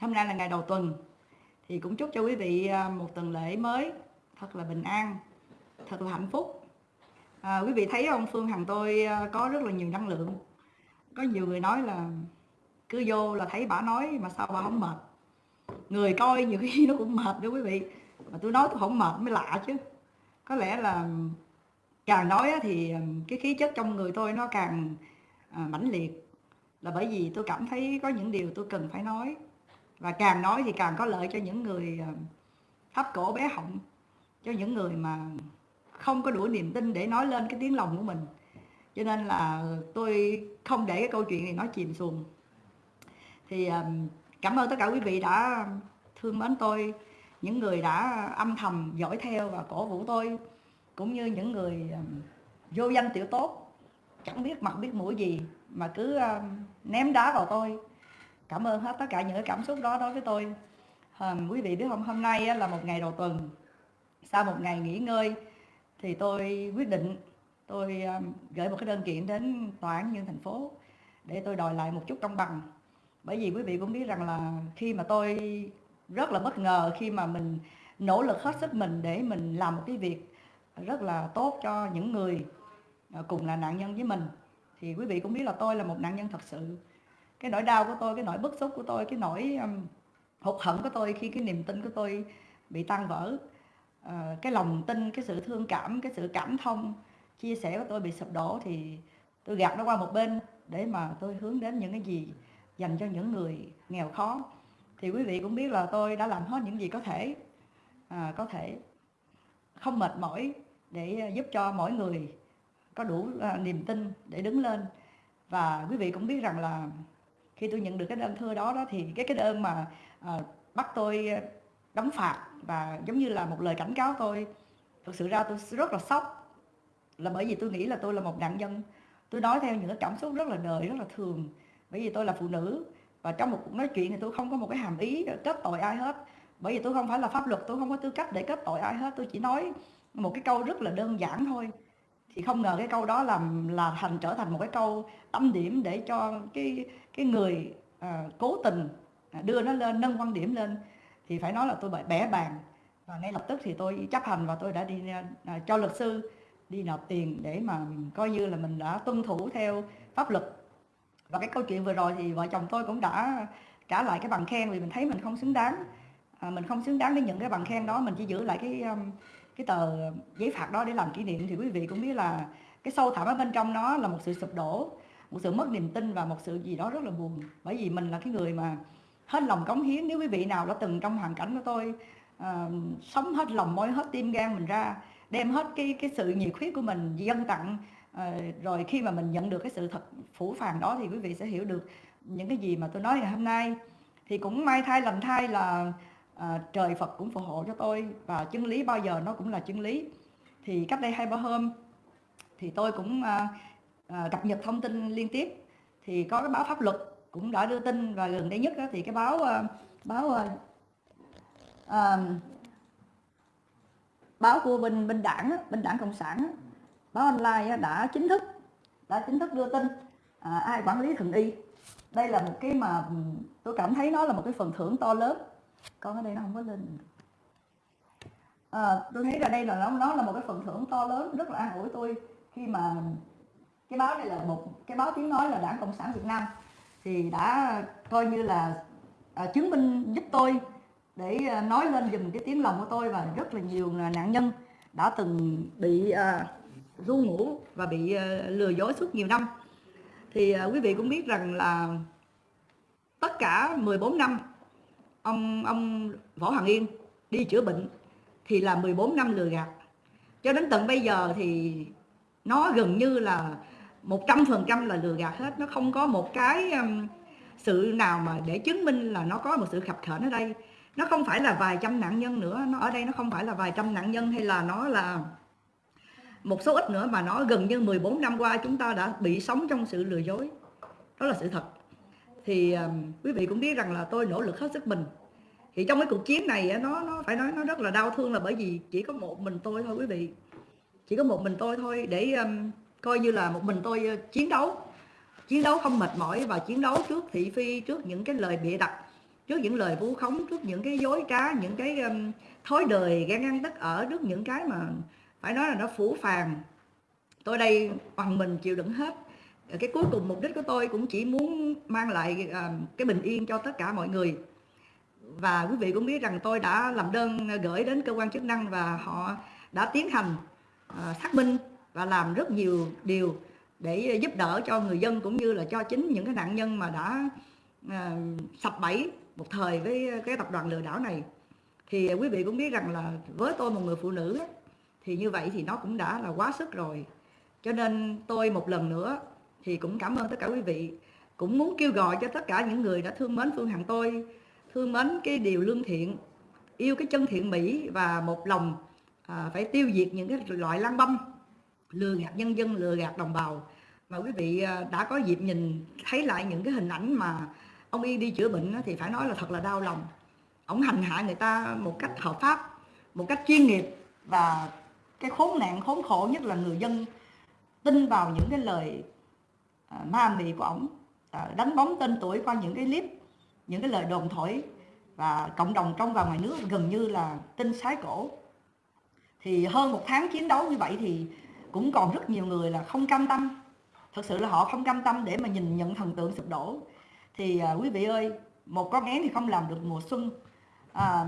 hôm nay là ngày đầu tuần. Thì cũng chúc cho quý vị à, một tuần lễ mới. Thật là bình an thật là hạnh phúc. À, quý vị thấy không phương hằng tôi à, có rất là nhiều năng lượng. Có nhiều người nói là cứ vô là thấy bà nói mà sao bà không mệt. Người coi nhiều khi nó cũng mệt đó quý vị. Mà tôi nói tôi không mệt mới lạ chứ. Có lẽ là càng nói thì à, cái khí chất trong người tôi nó càng mãnh liệt là bởi vì tôi cảm thấy có những điều tôi cần phải nói. Và càng nói thì càng có lợi cho những người ờ, thấp cổ bé họng, cho những người mà không có đủ niềm tin để nói lên cái tiếng lòng của mình. Cho nên là tôi không để cái câu chuyện này nó chìm xuồng. Thì ờ, cảm ơn tất cả quý vị đã thương mến tôi, những người đã âm thầm dõi theo và cổ vũ tôi, cũng như những người ờ, vô danh tiểu tốt. Chẳng biết mặt biết mũi gì mà cứ ném đá vào tôi. Cảm ơn hết tất cả những cái cảm xúc đó đối với tôi. À, quý vị biết không hôm nay là một ngày đầu tuần. Sau một ngày nghỉ ngơi thì tôi quyết định tôi gửi một cái đơn kiện đến tòa án nhân thành phố để tôi đòi lại một chút công bằng. Bởi vì quý vị cũng biết rằng là khi mà tôi rất là bất ngờ khi mà mình nỗ lực hết sức mình để mình làm một cái việc rất là tốt cho những người ờ, cùng là nạn nhân với mình thì quý vị cũng biết là tôi là một nạn nhân thật sự. Cái nỗi đau của tôi cái nỗi bức xúc của tôi cái nỗi um, hụt hẫng của tôi khi cái niềm tin của tôi bị tan vỡ. Uh, cái lòng tin cái sự thương cảm cái sự cảm thông chia sẻ của tôi bị sụp đổ thì tôi gạt nó qua một bên để mà tôi hướng đến những cái gì dành cho những người nghèo khó. Thì quý vị cũng biết là tôi đã làm hết những gì có thể à, có thể không mệt mỏi để ờ, giúp cho mỗi người có đủ à, niềm tin để đứng lên. Và quý vị cũng biết rằng là khi tôi nhận được cái đơn thư đó đó thì cái cái đơn mà à, bắt tôi đóng phạt và giống như là một lời cảnh cáo tôi thực sự ra tôi rất là sốc. Là bởi vì tôi nghĩ là tôi là một nạn nhân. Tôi nói theo những cái cảm xúc rất là đời rất là thường. Bởi vì tôi là phụ nữ và trong một cuộc nói chuyện thì tôi không có một cái hàm ý kết tội ai hết. Bởi vì tôi không phải là pháp luật tôi không có tư cách để kết tội ai hết. Tôi chỉ nói một cái câu rất là đơn giản thôi thì không ngờ cái câu đó làm là thành trở thành một cái câu tâm điểm để cho cái cái người à, cố tình à, đưa nó lên nâng quan điểm lên. Thì phải nói là tôi bị bẻ bàn. Và ngay lập tức thì tôi chấp hành và tôi đã đi à, cho luật sư đi nộp tiền để mà coi như là mình đã tuân thủ theo pháp luật. Và cái câu chuyện vừa rồi thì vợ chồng tôi cũng đã trả lại cái bằng khen vì mình thấy mình không xứng đáng. À, mình không xứng đáng để nhận cái bằng khen đó mình chỉ giữ lại cái um, cái tờ giấy phạt đó để làm kỷ niệm thì quý vị cũng biết là cái sâu thẳm ở bên trong nó là một sự sụp đổ một sự mất niềm tin và một sự gì đó rất là buồn. Bởi vì mình là cái người mà hết lòng cống hiến nếu quý vị nào đã từng trong hoàn cảnh của tôi uh, sống hết lòng môi hết tim gan mình ra đem hết cái cái sự nhiệt huyết của mình dâng tặng uh, rồi khi mà mình nhận được cái sự thật phủ phàng đó thì quý vị sẽ hiểu được những cái gì mà tôi nói ngày hôm nay. Thì cũng may thay lành thay là à, trời Phật cũng phù hộ cho tôi và chân lý bao giờ nó cũng là chân lý. Thì cách đây hai ba hôm thì tôi cũng à, à, cập nhật thông tin liên tiếp. Thì có cái báo pháp luật cũng đã đưa tin và gần đây nhất đó, thì cái báo à, báo à, à, báo của bên bên đảng bên đảng cộng sản báo online đã chính thức đã chính thức đưa tin à, ai quản lý thần y. Đây là một cái mà tôi cảm thấy nó là một cái phần thưởng to lớn con ở đây nó không có lên à, ờ, tôi thấy là đây là nó nó là một cái phần thưởng to lớn rất là an ủi tôi khi mà cái báo này là một cái báo tiếng nói là đảng cộng sản việt nam. Thì đã coi như là à, chứng minh giúp tôi để à, nói lên dùm cái tiếng lòng của tôi và rất là nhiều nạn nhân đã từng bị à, ru ngủ và bị à, lừa dối suốt nhiều năm. Thì à, quý vị cũng biết rằng là tất cả 14 năm ông ông Võ hoàng Yên đi chữa bệnh thì là 14 năm lừa gạt. Cho đến tận bây giờ thì nó gần như là 100% là lừa gạt hết. Nó không có một cái um, sự nào mà để chứng minh là nó có một sự khập khểnh ở đây. Nó không phải là vài trăm nạn nhân nữa. Nó ở đây nó không phải là vài trăm nạn nhân hay là nó là một số ít nữa, mà nó gần như 14 năm qua chúng ta đã bị sống trong sự lừa dối. Đó là sự thật thì um, quý vị cũng biết rằng là tôi nỗ lực hết sức mình. Thì trong cái cuộc chiến này nó nó phải nói nó rất là đau thương là bởi vì chỉ có một mình tôi thôi quý vị. Chỉ có một mình tôi thôi để um, coi như là một mình tôi chiến đấu. Chiến đấu không mệt mỏi và chiến đấu trước thị phi trước những cái lời bịa đặt trước những lời vu khống trước những cái dối trá những cái um, thói đời ghen ăn tất ở trước những cái mà phải nói là nó phủ phàng. Tôi đây bằng mình chịu đựng hết cái cuối cùng mục đích của tôi cũng chỉ muốn mang lại à, cái bình yên cho tất cả mọi người. Và quý vị cũng biết rằng tôi đã làm đơn gửi đến cơ quan chức năng và họ đã tiến hành à, xác minh và làm rất nhiều điều để giúp đỡ cho người dân cũng như là cho chính những cái nạn nhân mà đã à, sập bẫy một thời với cái tập đoàn lừa đảo này. Thì quý vị cũng biết rằng là với tôi một người phụ nữ thì như vậy thì nó cũng đã là quá sức rồi. Cho nên tôi một lần nữa thì cũng cảm ơn tất cả quý vị. Cũng muốn kêu gọi cho tất cả những người đã thương mến phương hằng tôi thương mến cái điều lương thiện yêu cái chân thiện mỹ và một lòng à, phải tiêu diệt những cái loại lăng băm lừa gạt nhân dân lừa gạt đồng bào. Mà quý vị à, đã có dịp nhìn thấy lại những cái hình ảnh mà ông y đi chữa bệnh thì phải nói là thật là đau lòng. Ông hành hạ người ta một cách hợp pháp một cách chuyên nghiệp và cái khốn nạn khốn khổ nhất là người dân tin vào những cái lời à, ma mị của ông đánh bóng tên tuổi qua những cái clip những cái lời đồn thổi và cộng đồng trong và ngoài nước gần như là tin sái cổ. Thì hơn một tháng chiến đấu như vậy thì cũng còn rất nhiều người là không cam tâm. Thật sự là họ không cam tâm để mà nhìn nhận thần tượng sụp đổ. Thì à, quý vị ơi một con én thì không làm được mùa xuân. À,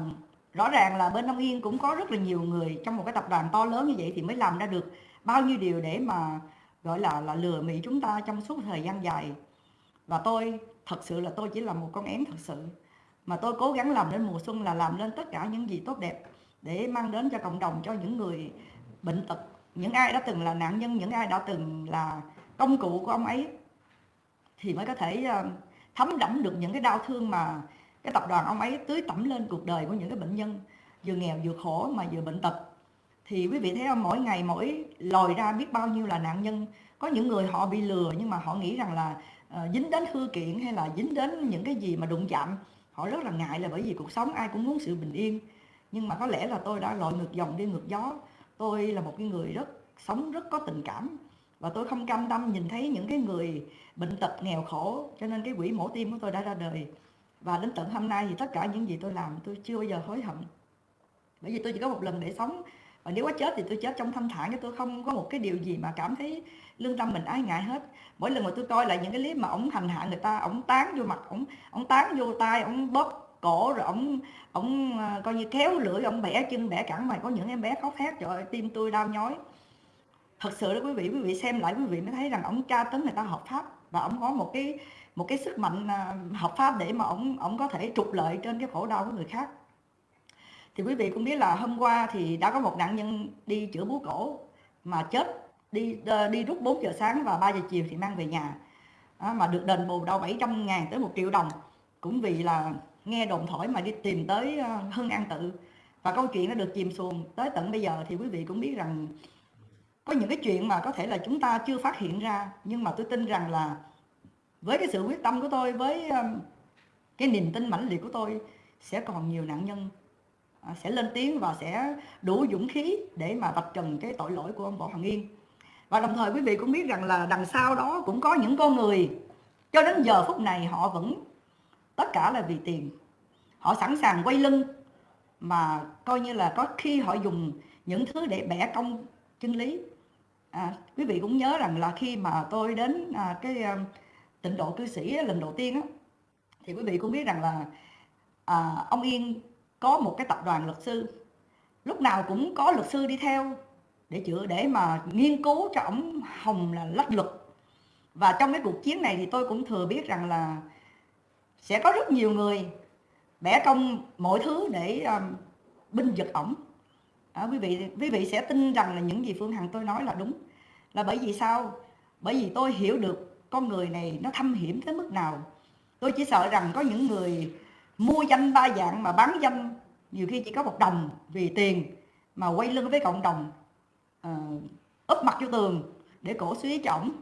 rõ ràng là bên Đông Yên cũng có rất là nhiều người trong một cái tập đoàn to lớn như vậy thì mới làm ra được bao nhiêu điều để mà gọi là là lừa mỹ chúng ta trong suốt thời gian dài. Và tôi, thật sự là tôi chỉ là một con én thật sự. Mà tôi cố gắng làm đến mùa xuân là làm lên tất cả những gì tốt đẹp để mang đến cho cộng đồng, cho những người bệnh tật. Những ai đã từng là nạn nhân, những ai đã từng là công cụ của ông ấy thì mới có thể ờ, thấm đẫm được những cái đau thương mà cái tập đoàn ông ấy tưới tẩm lên cuộc đời của những cái bệnh nhân, vừa nghèo vừa khổ mà vừa bệnh tật thì quý vị thấy không mỗi ngày mỗi lòi ra biết bao nhiêu là nạn nhân. Có những người họ bị lừa nhưng mà họ nghĩ rằng là uh, dính đến hư kiện hay là dính đến những cái gì mà đụng chạm họ rất là ngại là bởi vì cuộc sống ai cũng muốn sự bình yên. Nhưng mà có lẽ là tôi đã lội ngược dòng đi ngược gió. Tôi là một cái người rất sống rất có tình cảm và tôi không cam tâm nhìn thấy những cái người bệnh tật nghèo khổ cho nên cái quỹ mổ tim của tôi đã ra đời. Và đến tận hôm nay thì tất cả những gì tôi làm tôi chưa bao giờ hối hận. Bởi vì tôi chỉ có một lần để sống và nếu có chết thì tôi chết trong thanh thản chứ tôi không có một cái điều gì mà cảm thấy lương tâm mình ái ngại hết. Mỗi lần mà tôi coi lại những cái clip mà ổng hành hạ người ta, ổng tán vô mặt, ổng ổng tán vô tay ổng bóp cổ rồi ổng ổng ờ, coi như kéo lưỡi, ổng bẻ chân bẻ cẳng mày có những em bé khóc thét trời ơi, tim tôi đau nhói. Thật sự đó quý vị quý vị xem lại quý vị mới thấy rằng ổng tra tấn người ta hợp pháp và ổng có một cái một cái sức mạnh ờ, hợp pháp để mà ổng ổng có thể trục lợi trên cái khổ đau của người khác thì quý vị cũng biết là hôm qua thì đã có một nạn nhân đi chữa bú cổ mà chết đi ờ, đi rút 4 giờ sáng và 3 giờ chiều thì mang về nhà. Đó, mà được đền bù đâu 700 ngàn tới 1 triệu đồng. Cũng vì là nghe đồn thổi mà đi tìm tới ờ, Hưng An Tự. Và câu chuyện nó được chìm xuồng tới tận bây giờ thì quý vị cũng biết rằng có những cái chuyện mà có thể là chúng ta chưa phát hiện ra. Nhưng mà tôi tin rằng là với cái sự quyết tâm của tôi với cái niềm tin mãnh liệt của tôi sẽ còn nhiều nạn nhân À, sẽ lên tiếng và sẽ đủ dũng khí để mà vạch trần cái tội lỗi của ông Võ Hoàng Yên. Và đồng thời quý vị cũng biết rằng là đằng sau đó cũng có những con người cho đến giờ phút này họ vẫn tất cả là vì tiền. Họ sẵn sàng quay lưng mà coi như là có khi họ dùng những thứ để bẻ công chân lý. À, quý vị cũng nhớ rằng là khi mà tôi đến à, cái à, tịnh độ cư sĩ lần đầu tiên á, thì quý vị cũng biết rằng là à, ông Yên có một cái tập đoàn luật sư. Lúc nào cũng có luật sư đi theo để chữa để mà nghiên cứu cho ông Hồng là lách luật. Và trong cái cuộc chiến này thì tôi cũng thừa biết rằng là sẽ có rất nhiều người bẻ công mọi thứ để um, binh giật ổng. À, quý vị quý vị sẽ tin rằng là những gì Phương Hằng tôi nói là đúng. Là bởi vì sao? Bởi vì tôi hiểu được con người này nó thâm hiểm tới mức nào. Tôi chỉ sợ rằng có những người mua danh ba dạng mà bán danh nhiều khi chỉ có một đồng vì tiền mà quay lưng với cộng đồng uh, úp mặt vô tường để cổ suý cho ổng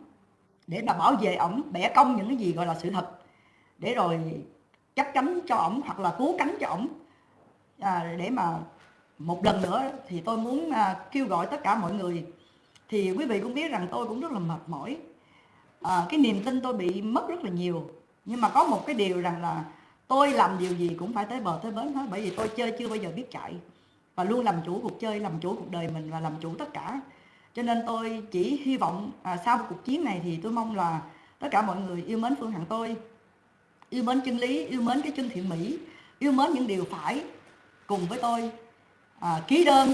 để mà bảo vệ ổng bẻ cong những cái gì gọi là sự thật. Để rồi chắc chắn cho ổng hoặc là cứu cánh cho ổng. À, để mà một lần nữa thì tôi muốn à, kêu gọi tất cả mọi người. Thì quý vị cũng biết rằng tôi cũng rất là mệt mỏi. À, cái niềm tin tôi bị mất rất là nhiều. Nhưng mà có một cái điều rằng là tôi làm điều gì cũng phải tới bờ tới bến hết bởi vì tôi chơi chưa bao giờ biết chạy. Và luôn làm chủ cuộc chơi làm chủ cuộc đời mình và làm chủ tất cả. Cho nên tôi chỉ hy vọng à, sau cuộc chiến này thì tôi mong là tất cả mọi người yêu mến phương hằng tôi yêu mến chân lý yêu mến cái chân thiện mỹ yêu mến những điều phải cùng với tôi à, ký đơn.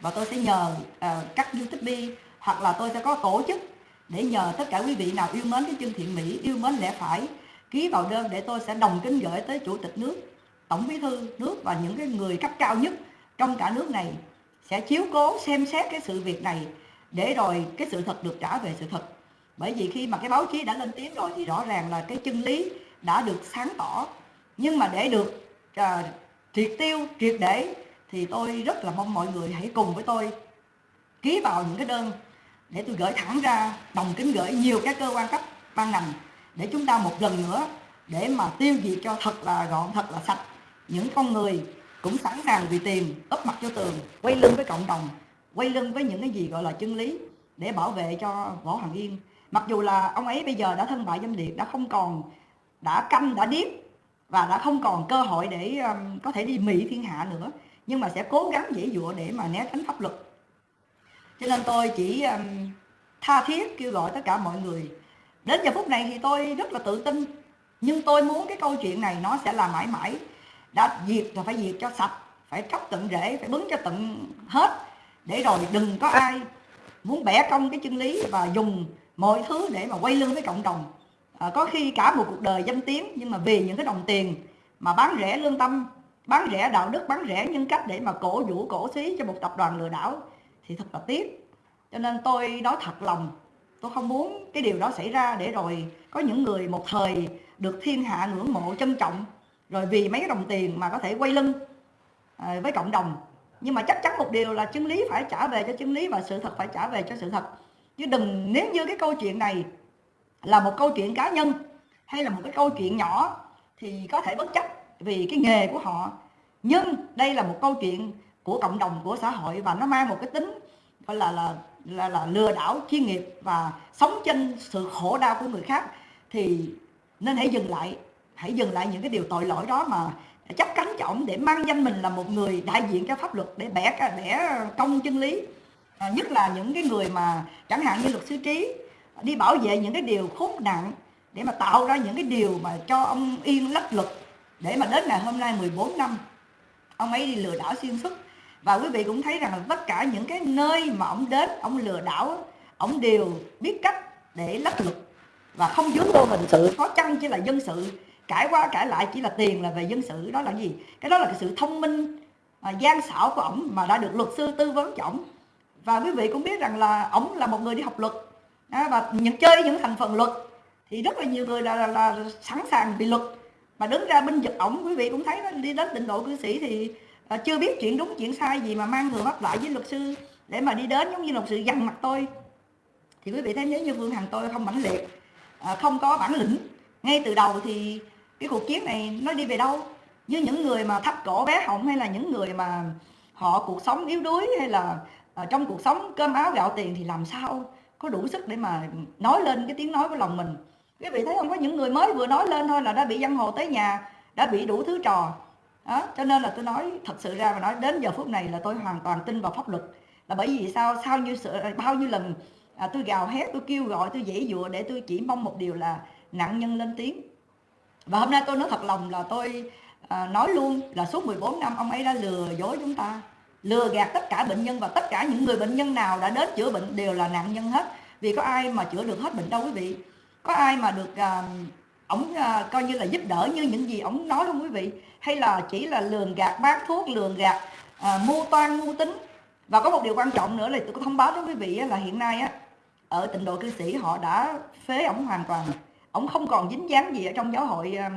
Và tôi sẽ nhờ à, các youtube hoặc là tôi sẽ có tổ chức để nhờ tất cả quý vị nào yêu mến cái chân thiện mỹ yêu mến lẽ phải ký vào đơn để tôi sẽ đồng kính gửi tới chủ tịch nước tổng bí thư nước và những cái người cấp cao nhất trong cả nước này sẽ chiếu cố xem xét cái sự việc này để rồi cái sự thật được trả về sự thật. Bởi vì khi mà cái báo chí đã lên tiếng rồi thì rõ ràng là cái chân lý đã được sáng tỏ. Nhưng mà để được uh, triệt tiêu triệt để thì tôi rất là mong mọi người hãy cùng với tôi ký vào những cái đơn để tôi gửi thẳng ra đồng kính gửi nhiều các cơ quan cấp ban ngành để chúng ta một lần nữa để mà tiêu diệt cho thật là gọn thật là sạch. Những con người cũng sẵn sàng vì tiền ấp mặt cho tường quay lưng với cộng đồng quay lưng với những cái gì gọi là chân lý để bảo vệ cho võ hằng yên. Mặc dù là ông ấy bây giờ đã thân bại danh liệt đã không còn đã câm đã điếc và đã không còn cơ hội để um, có thể đi mỹ thiên hạ nữa nhưng mà sẽ cố gắng dễ dụa để mà né tránh pháp luật. Cho nên tôi chỉ um, tha thiết kêu gọi tất cả mọi người đến giờ phút này thì tôi rất là tự tin. Nhưng tôi muốn cái câu chuyện này nó sẽ là mãi mãi. Đã diệt rồi phải diệt cho sạch phải tróc tận rễ phải bứng cho tận hết. Để rồi đừng có ai muốn bẻ cong cái chân lý và dùng mọi thứ để mà quay lưng với cộng đồng. À, có khi cả một cuộc đời danh tiếng nhưng mà vì những cái đồng tiền mà bán rẻ lương tâm bán rẻ đạo đức bán rẻ nhân cách để mà cổ vũ cổ xí cho một tập đoàn lừa đảo thì thật là tiếc. Cho nên tôi nói thật lòng tôi không muốn cái điều đó xảy ra để rồi có những người một thời được thiên hạ ngưỡng mộ, trân trọng, rồi vì mấy cái đồng tiền mà có thể quay lưng à, với cộng đồng. Nhưng mà chắc chắn một điều là chân lý phải trả về cho chân lý và sự thật phải trả về cho sự thật. Chứ đừng, nếu như cái câu chuyện này là một câu chuyện cá nhân hay là một cái câu chuyện nhỏ thì có thể bất chấp vì cái nghề của họ. Nhưng đây là một câu chuyện của cộng đồng, của xã hội và nó mang một cái tính gọi là là là, là lừa đảo chuyên nghiệp và sống trên sự khổ đau của người khác thì nên hãy dừng lại hãy dừng lại những cái điều tội lỗi đó mà chấp cánh trọng để mang danh mình là một người đại diện cho pháp luật để bẻ bẻ công chân lý. À, nhất là những cái người mà chẳng hạn như luật sư trí đi bảo vệ những cái điều khốn nạn để mà tạo ra những cái điều mà cho ông yên lách luật để mà đến ngày hôm nay 14 năm ông ấy đi lừa đảo xuyên suốt và quý vị cũng thấy rằng là tất cả những cái nơi mà ông đến ông lừa đảo ông đều biết cách để lách luật và không dướng vô hình sự có chăng chỉ là dân sự cãi qua cãi lại chỉ là tiền là về dân sự đó là gì? Cái đó là cái sự thông minh à, gian xảo của ổng mà đã được luật sư tư vấn cho ổng. Và quý vị cũng biết rằng là ổng là một người đi học luật à, và những chơi những thành phần luật thì rất là nhiều người là, là, là sẵn sàng bị luật. Mà đứng ra binh vực ổng quý vị cũng thấy đó, đi đến tịnh độ cư sĩ thì à, chưa biết chuyện đúng chuyện sai gì mà mang người bắt lại với luật sư để mà đi đến giống như luật sư dằn mặt tôi. Thì quý vị thấy nếu như vương hằng tôi không mãnh liệt à, không có bản lĩnh ngay từ đầu thì cái cuộc chiến này nó đi về đâu? Với những người mà thấp cổ bé họng hay là những người mà họ cuộc sống yếu đuối hay là à, trong cuộc sống cơm áo gạo tiền thì làm sao có đủ sức để mà nói lên cái tiếng nói của lòng mình? Quý vị thấy không? Có những người mới vừa nói lên thôi là đã bị dân hồ tới nhà đã bị đủ thứ trò đó cho nên là tôi nói thật sự ra mà nói đến giờ phút này là tôi hoàn toàn tin vào pháp luật. Là bởi vì sao? Sao như sự bao nhiêu lần à, tôi gào hét tôi kêu gọi tôi dãy dụa để tôi chỉ mong một điều là nạn nhân lên tiếng. Và hôm nay tôi nói thật lòng là tôi à, nói luôn là suốt 14 năm ông ấy đã lừa dối chúng ta lừa gạt tất cả bệnh nhân và tất cả những người bệnh nhân nào đã đến chữa bệnh đều là nạn nhân hết. Vì có ai mà chữa được hết bệnh đâu quý vị? Có ai mà được à, ổng uh, coi như là giúp đỡ như những gì ổng nói không quý vị. Hay là chỉ là lường gạt bán thuốc lường gạt à, uh, mua toan mua tính. Và có một điều quan trọng nữa là tôi có thông báo với quý vị là hiện nay á ở tịnh độ cư sĩ họ đã phế ổng hoàn toàn. Ổng không còn dính dáng gì ở trong giáo hội à,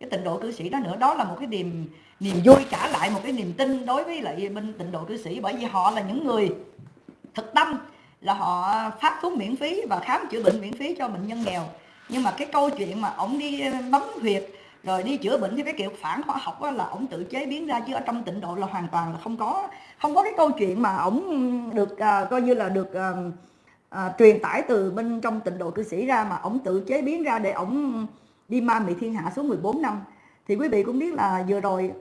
cái tịnh độ cư sĩ đó nữa. Đó là một cái niềm niềm vui trả lại một cái niềm tin đối với lại bên tịnh độ cư sĩ. Bởi vì họ là những người thực tâm là họ phát thuốc miễn phí và khám chữa bệnh miễn phí cho bệnh nhân nghèo nhưng mà cái câu chuyện mà ổng đi ờ, bấm huyệt rồi đi chữa bệnh theo cái kiểu phản khoa học là ổng tự chế biến ra chứ ở trong tịnh độ là hoàn toàn là không có không có cái câu chuyện mà ổng được à, coi như là được à, à, truyền tải từ bên trong tịnh độ cư sĩ ra mà ổng tự chế biến ra để ổng đi ma mị thiên hạ xuống 14 năm. Thì quý vị cũng biết là vừa rồi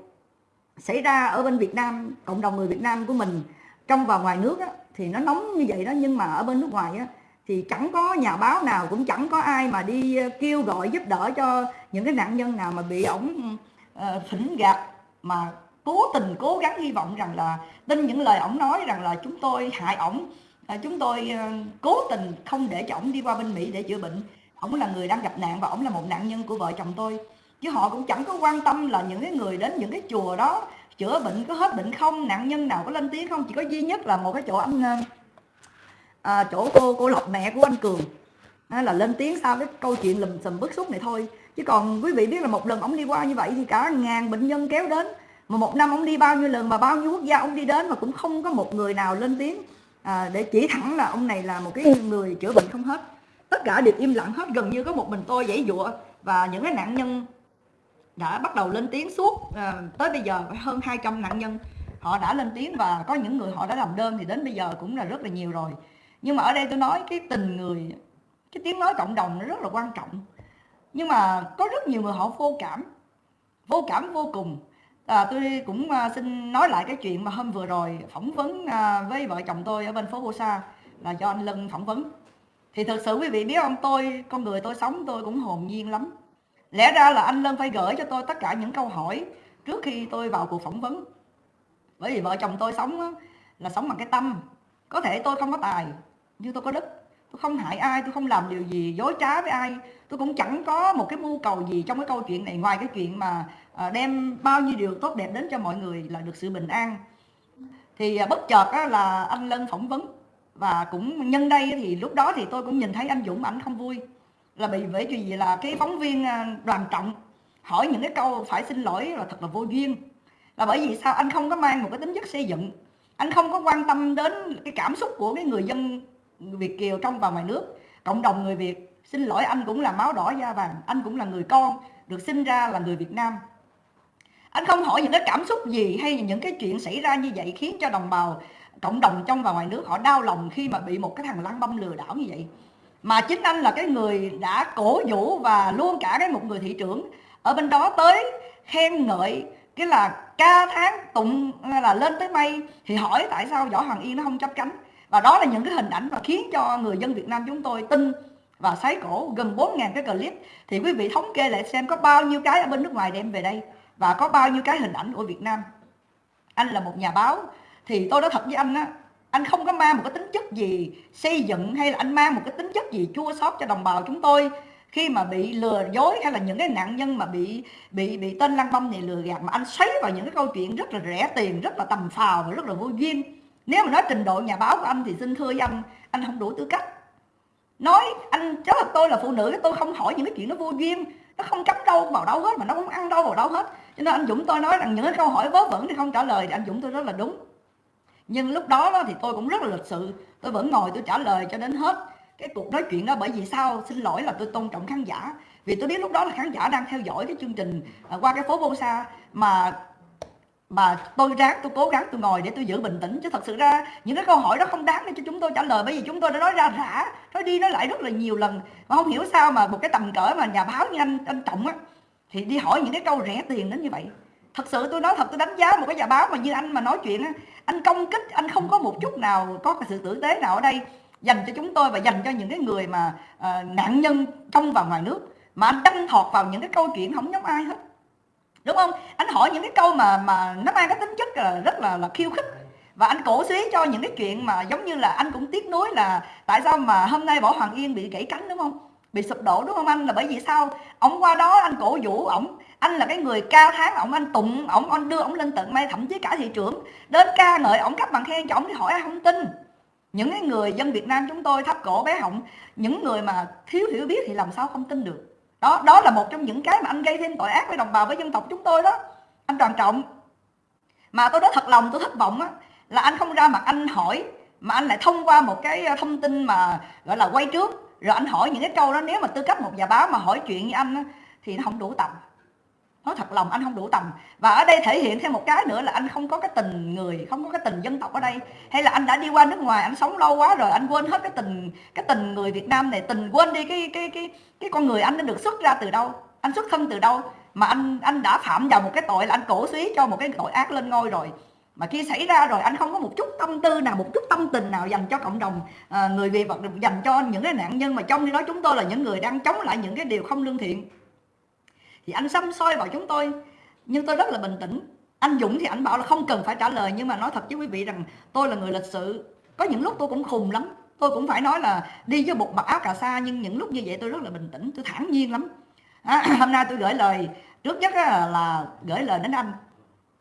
xảy ra ở bên Việt Nam cộng đồng người Việt Nam của mình trong và ngoài nước á, thì nó nóng như vậy đó nhưng mà ở bên nước ngoài á, thì chẳng có nhà báo nào cũng chẳng có ai mà đi ờ, kêu gọi giúp đỡ cho những cái nạn nhân nào mà bị ổng ờ, phỉnh gạt, mà cố tình cố gắng hy vọng rằng là tin những lời ổng nói rằng là chúng tôi hại ổng ờ, chúng tôi cố tình không để cho ổng đi qua bên Mỹ để chữa bệnh. Ổng là người đang gặp nạn và ổng là một nạn nhân của vợ chồng tôi. Chứ họ cũng chẳng có quan tâm là những cái người đến những cái chùa đó chữa bệnh có hết bệnh không, nạn nhân nào có lên tiếng không, chỉ có duy nhất là một cái chỗ anh à, chỗ cô cô lộc mẹ của anh cường. À, là lên tiếng sau cái câu chuyện lùm xùm bức xúc này thôi. Chứ còn quý vị biết là một lần ông đi qua như vậy thì cả ngàn bệnh nhân kéo đến. Mà một năm ông đi bao nhiêu lần mà bao nhiêu quốc gia ông đi đến mà cũng không có một người nào lên tiếng. À, để chỉ thẳng là ông này là một cái người chữa bệnh không hết. Tất cả đều im lặng hết gần như có một mình tôi dãy dụa. Và những cái nạn nhân đã bắt đầu lên tiếng suốt à, tới bây giờ hơn 200 nạn nhân. Họ đã lên tiếng và có những người họ đã làm đơn thì đến bây giờ cũng là rất là nhiều rồi nhưng mà ở đây tôi nói cái tình người cái tiếng nói cộng đồng nó rất là quan trọng. Nhưng mà có rất nhiều người họ vô cảm vô cảm vô cùng. À, tôi cũng à, xin nói lại cái chuyện mà hôm vừa rồi phỏng vấn à, với vợ chồng tôi ở bên phố Busa Sa là do anh Lân phỏng vấn. Thì thật sự quý vị biết không tôi con người tôi sống tôi cũng hồn nhiên lắm. Lẽ ra là anh Lân phải gửi cho tôi tất cả những câu hỏi trước khi tôi vào cuộc phỏng vấn. Bởi vì vợ chồng tôi sống là sống bằng cái tâm. Có thể tôi không có tài như tôi có đức, tôi không hại ai, tôi không làm điều gì dối trá với ai. Tôi cũng chẳng có một cái mưu cầu gì trong cái câu chuyện này. Ngoài cái chuyện mà à, đem bao nhiêu điều tốt đẹp đến cho mọi người là được sự bình an. Thì à, bất chợt là anh Lân phỏng vấn. Và cũng nhân đây thì lúc đó thì tôi cũng nhìn thấy anh Dũng ảnh không vui. Là bị, bởi gì là cái phóng viên à, đoàn trọng hỏi những cái câu phải xin lỗi là thật là vô duyên. Là bởi vì sao? Anh không có mang một cái tính chất xây dựng. Anh không có quan tâm đến cái cảm xúc của cái người dân Việt kiều trong và ngoài nước. Cộng đồng người Việt, xin lỗi, anh cũng là máu đỏ da vàng, anh cũng là người con, được sinh ra là người Việt Nam. Anh không hỏi những cái cảm xúc gì hay những cái chuyện xảy ra như vậy khiến cho đồng bào, cộng đồng trong và ngoài nước họ đau lòng khi mà bị một cái thằng lăng băm lừa đảo như vậy. Mà chính anh là cái người đã cổ vũ và luôn cả cái một người thị trưởng ở bên đó tới khen ngợi cái là ca tháng tụng, là lên tới mây thì hỏi tại sao võ hoàng yên nó không chấp cánh và đó là những cái hình ảnh mà khiến cho người dân Việt Nam chúng tôi tin và sái cổ gần 4.000 cái clip. Thì quý vị thống kê lại xem có bao nhiêu cái ở bên nước ngoài đem về đây và có bao nhiêu cái hình ảnh của Việt Nam. Anh là một nhà báo, thì tôi nói thật với anh á, anh không có mang một cái tính chất gì xây dựng hay là anh mang một cái tính chất gì chua xót cho đồng bào chúng tôi khi mà bị lừa dối hay là những cái nạn nhân mà bị bị bị tên lăng băm này lừa gạt. Mà anh xoáy vào những cái câu chuyện rất là rẻ tiền, rất là tầm phào và rất là vô duyên nếu mà nói trình độ nhà báo của anh thì xin thưa với anh anh không đủ tư cách. Nói anh cháu thật tôi là phụ nữ tôi không hỏi những cái chuyện nó vô duyên. Nó không cắm đâu vào đâu hết mà nó không ăn đâu vào đâu hết. Cho nên anh dũng tôi nói rằng những cái câu hỏi vớ vẩn thì không trả lời thì anh dũng tôi rất là đúng. Nhưng lúc đó, đó thì tôi cũng rất là lịch sự. Tôi vẫn ngồi tôi trả lời cho đến hết cái cuộc nói chuyện đó. Bởi vì sao? Xin lỗi là tôi tôn trọng khán giả. Vì tôi biết lúc đó là khán giả đang theo dõi cái chương trình à, qua cái phố vô xa mà mà tôi ráng tôi cố gắng tôi ngồi để tôi giữ bình tĩnh chứ thật sự ra những cái câu hỏi đó không đáng để cho chúng tôi trả lời bởi vì chúng tôi đã nói ra rã nói đi nói lại rất là nhiều lần. Mà không hiểu sao mà một cái tầm cỡ mà nhà báo như anh anh trọng á thì đi hỏi những cái câu rẻ tiền đến như vậy. Thật sự tôi nói thật tôi đánh giá một cái nhà báo mà như anh mà nói chuyện á anh công kích anh không có một chút nào có cái sự tử tế nào ở đây dành cho chúng tôi và dành cho những cái người mà uh, nạn nhân trong và ngoài nước. Mà anh đăng thọt vào những cái câu chuyện không giống ai hết đúng không? Anh hỏi những cái câu mà mà nó mang cái tính chất là rất là là khiêu khích. Và anh cổ suý cho những cái chuyện mà giống như là anh cũng tiếc nuối là tại sao mà hôm nay võ hoàng yên bị gãy cánh, đúng không? Bị sụp đổ, đúng không anh? Là bởi vì sao? Ông qua đó anh cổ vũ ổng. Anh là cái người cao tháng, ổng anh tụng, ổng anh đưa ổng lên tận mây thậm chí cả thị trưởng. Đến ca ngợi ổng cấp bằng khen cho ổng thì hỏi ai không tin. Những cái người dân Việt Nam chúng tôi thấp cổ bé họng, những người mà thiếu hiểu biết thì làm sao không tin được? Đó đó là một trong những cái mà anh gây thêm tội ác với đồng bào với dân tộc chúng tôi đó. Anh đoàn trọng mà tôi nói thật lòng tôi thất vọng á là anh không ra mặt anh hỏi mà anh lại thông qua một cái ờ, thông tin mà gọi là quay trước. Rồi anh hỏi những cái câu đó nếu mà tư cách một nhà báo mà hỏi chuyện như anh á, thì nó không đủ tầm nói thật lòng anh không đủ tầm. Và ở đây thể hiện thêm một cái nữa là anh không có cái tình người không có cái tình dân tộc ở đây. Hay là anh đã đi qua nước ngoài anh sống lâu quá rồi anh quên hết cái tình cái tình người Việt Nam này tình quên đi cái cái cái cái con người anh đã được xuất ra từ đâu anh xuất thân từ đâu. Mà anh anh đã phạm vào một cái tội là anh cổ suý cho một cái tội ác lên ngôi rồi. Mà khi xảy ra rồi anh không có một chút tâm tư nào một chút tâm tình nào dành cho cộng đồng à, người việt hoặc dành cho những cái nạn nhân mà trong khi đó chúng tôi là những người đang chống lại những cái điều không lương thiện thì anh xăm soi vào chúng tôi. Nhưng tôi rất là bình tĩnh. Anh Dũng thì anh bảo là không cần phải trả lời nhưng mà nói thật với quý vị rằng tôi là người lịch sự. Có những lúc tôi cũng khùng lắm. Tôi cũng phải nói là đi với một mặc áo cà sa nhưng những lúc như vậy tôi rất là bình tĩnh tôi thản nhiên lắm. À, hôm nay tôi gửi lời trước nhất là gửi lời đến anh.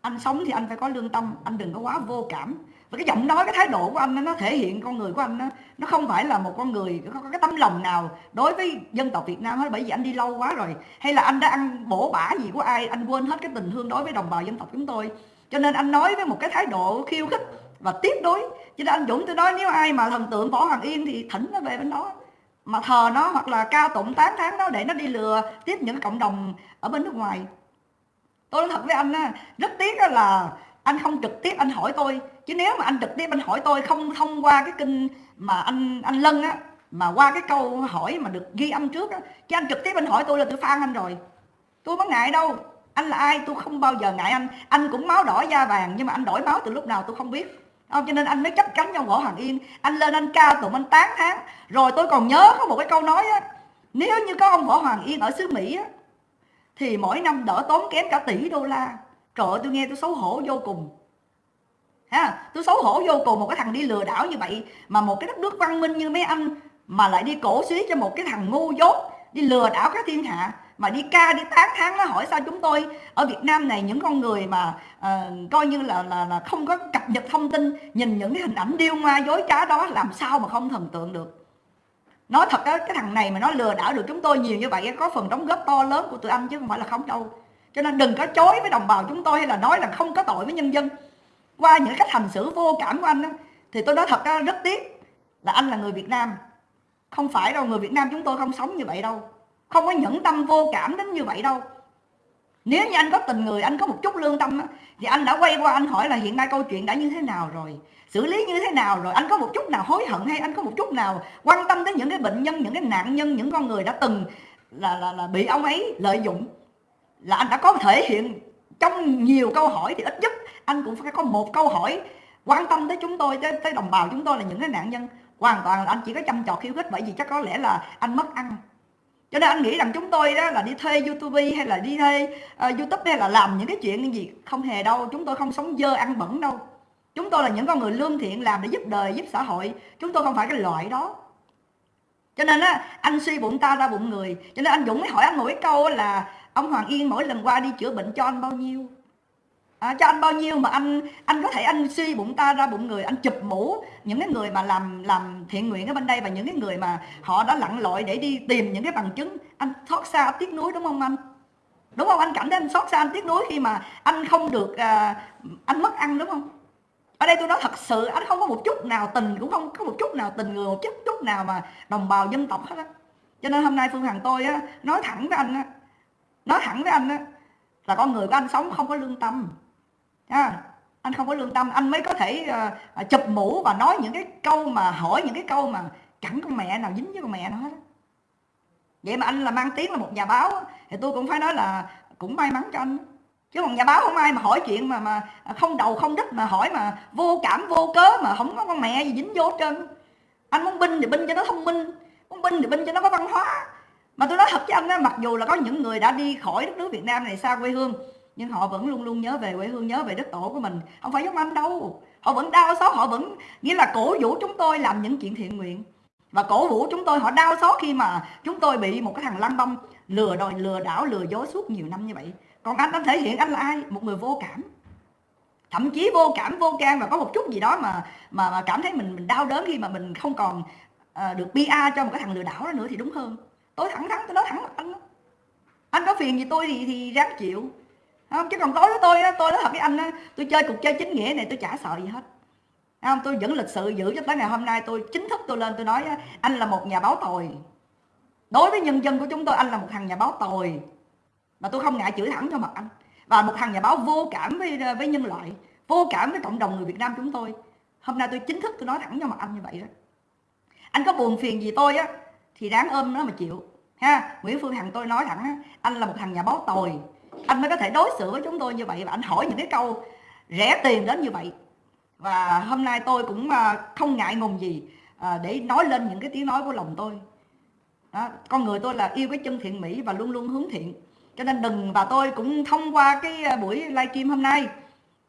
Anh sống thì anh phải có lương tâm anh đừng có quá vô cảm và cái giọng nói, cái thái độ của anh nó thể hiện con người của anh nó không phải là một con người, có cái tấm lòng nào đối với dân tộc Việt Nam hết, bởi vì anh đi lâu quá rồi. Hay là anh đã ăn bổ bả gì của ai, anh quên hết cái tình thương đối với đồng bào dân tộc chúng tôi. Cho nên anh nói với một cái thái độ khiêu khích và tiếp đối cho nên anh Dũng tôi nói, nếu ai mà thần tượng Võ Hoàng Yên thì thỉnh nó về bên đó. Mà thờ nó hoặc là cao tụng tán tháng nó để nó đi lừa tiếp những cộng đồng ở bên nước ngoài. Tôi nói thật với anh á, rất tiếc là anh không trực tiếp anh hỏi tôi chứ nếu mà anh trực tiếp anh hỏi tôi không thông qua cái kinh mà anh anh lân á, mà qua cái câu hỏi mà được ghi âm trước á, chứ anh trực tiếp anh hỏi tôi là tôi phan anh rồi. Tôi có ngại đâu. Anh là ai? Tôi không bao giờ ngại anh. Anh cũng máu đỏ da vàng, nhưng mà anh đổi máu từ lúc nào tôi không biết. Không cho nên anh mới chấp cánh nhau võ hoàng yên, anh lên anh ca tụng anh tán tháng rồi tôi còn nhớ có một cái câu nói á, nếu như có ông võ hoàng yên ở xứ mỹ á, thì mỗi năm đỡ tốn kém cả tỷ đô la. Trời ơi, tôi nghe tôi xấu hổ vô cùng ha tôi xấu hổ vô cùng một cái thằng đi lừa đảo như vậy mà một cái đất nước văn minh như mấy anh mà lại đi cổ suý cho một cái thằng ngu dốt đi lừa đảo các thiên hạ mà đi ca đi tán tháng nó hỏi sao chúng tôi ở Việt Nam này những con người mà uh, coi như là, là là không có cập nhật thông tin nhìn những cái hình ảnh điêu ngoa dối trá đó làm sao mà không thần tượng được. Nói thật đó, cái thằng này mà nó lừa đảo được chúng tôi nhiều như vậy có phần đóng góp to lớn của tụi anh chứ không phải là không đâu. Cho nên đừng có chối với đồng bào chúng tôi hay là nói là không có tội với nhân dân qua những cách hành xử vô cảm của anh đó thì tôi nói thật đó, rất tiếc là anh là người Việt Nam. Không phải đâu người Việt Nam chúng tôi không sống như vậy đâu. Không có nhẫn tâm vô cảm đến như vậy đâu. Nếu như anh có tình người anh có một chút lương tâm đó, thì anh đã quay qua anh hỏi là hiện nay câu chuyện đã như thế nào rồi? Xử lý như thế nào rồi? Anh có một chút nào hối hận hay anh có một chút nào quan tâm đến những cái bệnh nhân những cái nạn nhân những con người đã từng là là, là bị ông ấy lợi dụng? Là anh đã có thể hiện trong nhiều câu hỏi thì ít nhất anh cũng phải có một câu hỏi quan tâm tới chúng tôi tới, tới đồng bào chúng tôi là những cái nạn nhân. Hoàn toàn là anh chỉ có chăm chọt khiêu khích bởi vì chắc có lẽ là anh mất ăn. Cho nên anh nghĩ rằng chúng tôi đó là đi thuê youtube hay là đi thuê uh, youtube hay là làm những cái chuyện gì không hề đâu. Chúng tôi không sống dơ ăn bẩn đâu. Chúng tôi là những con người lương thiện làm để giúp đời giúp xã hội. Chúng tôi không phải cái loại đó. Cho nên á anh suy bụng ta ra bụng người. Cho nên anh dũng mới hỏi anh một cái câu là ông hoàng yên mỗi lần qua đi chữa bệnh cho anh bao nhiêu? À, cho anh bao nhiêu mà anh anh có thể anh suy bụng ta ra bụng người anh chụp mũ. Những cái người mà làm làm thiện nguyện ở bên đây và những cái người mà họ đã lặn lội để đi tìm những cái bằng chứng anh xót xa tiếc nuối đúng không anh? Đúng không? Anh cảm thấy anh xót xa anh tiếc nuối khi mà anh không được à, anh mất ăn đúng không? Ở đây tôi nói thật sự anh không có một chút nào tình cũng không có một chút nào tình người một chút chút nào mà đồng bào dân tộc hết á. Cho nên hôm nay phương hằng tôi á nói thẳng với anh á nói thẳng với anh á là con người của anh sống không có lương tâm à, anh không có lương tâm anh mới có thể uh, chụp mũ và nói những cái câu mà hỏi những cái câu mà chẳng con mẹ nào dính với con mẹ nó hết vậy mà anh là mang tiếng là một nhà báo thì tôi cũng phải nói là cũng may mắn cho anh. Chứ còn nhà báo không ai mà hỏi chuyện mà mà không đầu không đích mà hỏi mà vô cảm vô cớ mà không có con mẹ gì dính vô trơn. Anh muốn binh thì binh cho nó thông minh muốn binh thì binh cho nó có văn hóa. Mà tôi nói thật với anh á mặc dù là có những người đã đi khỏi đất nước Việt Nam này xa quê hương nhưng họ vẫn luôn luôn nhớ về quê hương nhớ về đất tổ của mình. Không phải giống anh đâu. Họ vẫn đau xót họ vẫn nghĩa là cổ vũ chúng tôi làm những chuyện thiện nguyện. Và cổ vũ chúng tôi họ đau xót khi mà chúng tôi bị một cái thằng lăng băm lừa đòi lừa đảo lừa dối suốt nhiều năm như vậy. Còn anh anh thể hiện anh là ai? Một người vô cảm. Thậm chí vô cảm vô can và có một chút gì đó mà mà, mà cảm thấy mình mình đau đớn khi mà mình không còn uh, được PR cho một cái thằng lừa đảo đó nữa thì đúng hơn. Tôi thẳng thắn tôi nói thẳng mặt anh anh có phiền gì tôi thì thì ráng chịu không? Chứ còn đối với tôi á tôi nói thật với anh á tôi chơi cuộc chơi chính nghĩa này tôi chả sợ gì hết. Không? Tôi vẫn lịch sự giữ cho tới ngày hôm nay tôi chính thức tôi lên tôi nói anh là một nhà báo tồi. Đối với nhân dân của chúng tôi anh là một thằng nhà báo tồi. Mà tôi không ngại chửi thẳng cho mặt anh. Và một thằng nhà báo vô cảm với với nhân loại vô cảm với cộng đồng người Việt Nam chúng tôi. Hôm nay tôi chính thức tôi nói thẳng cho mặt anh như vậy đó anh có buồn phiền gì tôi á thì đáng ôm nó mà chịu. Ha Nguyễn Phương Hằng tôi nói thẳng á, anh là một thằng nhà báo tồi anh mới có thể đối xử với chúng tôi như vậy và anh hỏi những cái câu rẻ tiền đến như vậy. Và hôm nay tôi cũng à, không ngại ngùng gì à, để nói lên những cái tiếng nói của lòng tôi. Đó, con người tôi là yêu cái chân thiện mỹ và luôn luôn hướng thiện. Cho nên đừng và tôi cũng thông qua cái à, buổi livestream hôm nay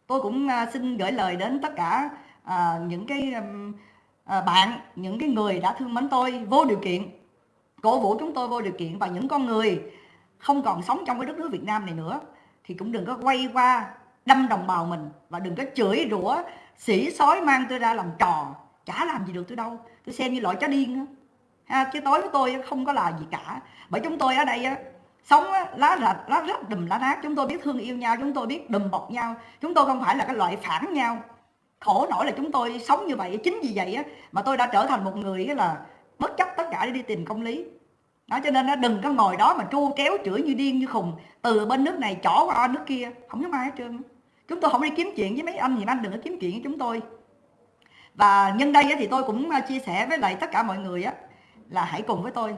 tôi cũng xin gửi lời đến tất cả à, những cái à, bạn những cái người đã thương mến tôi vô điều kiện cổ vũ chúng tôi vô điều kiện. Và những con người không còn sống trong cái đất nước Việt Nam này nữa, thì cũng đừng có quay qua đâm đồng bào mình và đừng có chửi rủa sĩ sói mang tôi ra làm trò, chả làm gì được tôi đâu. Tôi xem như loại chó điên đó. ha, chứ tối với tôi không có là gì cả. Bởi chúng tôi ở đây sống lá rạch, lá rách, đùm lá nát. Chúng tôi biết thương yêu nhau, chúng tôi biết đùm bọc nhau. Chúng tôi không phải là cái loại phản nhau. Khổ nổi là chúng tôi sống như vậy, chính vì vậy mà tôi đã trở thành một người là bất chấp tất cả để đi tìm công lý đó cho nên nó đừng có ngồi đó mà tru kéo chửi như điên như khùng. Từ bên nước này chỏ qua nước kia. Không có ai hết trơn chúng tôi không đi kiếm chuyện với mấy anh thì anh đừng có kiếm chuyện với chúng tôi. Và nhân đây thì tôi cũng à, chia sẻ với lại tất cả mọi người là hãy cùng với tôi.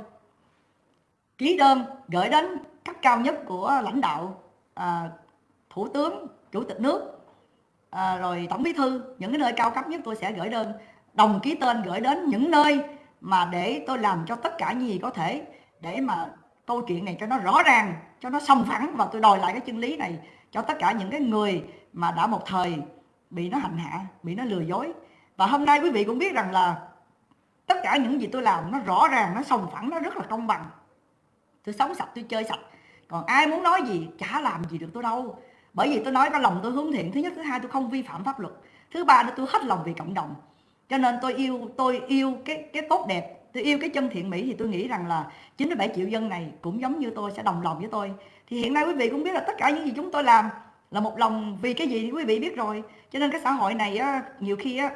Ký đơn gửi đến cấp cao nhất của lãnh đạo à, thủ tướng chủ tịch nước à, rồi tổng bí thư. Những cái nơi cao cấp nhất tôi sẽ gửi đơn. Đồng ký tên gửi đến những nơi mà để tôi làm cho tất cả những gì có thể để mà câu chuyện này cho nó rõ ràng, cho nó song phẳng và tôi đòi lại cái chân lý này cho tất cả những cái người mà đã một thời bị nó hành hạ, bị nó lừa dối. Và hôm nay quý vị cũng biết rằng là tất cả những gì tôi làm nó rõ ràng, nó sòng phẳng, nó rất là công bằng. Tôi sống sạch, tôi chơi sạch. Còn ai muốn nói gì, chả làm gì được tôi đâu. Bởi vì tôi nói có lòng tôi hướng thiện. Thứ nhất, thứ hai, tôi không vi phạm pháp luật. Thứ ba, là tôi hết lòng vì cộng đồng. Cho nên tôi yêu tôi yêu cái cái tốt đẹp tôi yêu cái chân thiện mỹ thì tôi nghĩ rằng là 97 triệu dân này cũng giống như tôi sẽ đồng lòng với tôi. Thì hiện nay quý vị cũng biết là tất cả những gì chúng tôi làm là một lòng vì cái gì thì quý vị biết rồi. Cho nên cái xã hội này á, nhiều khi á,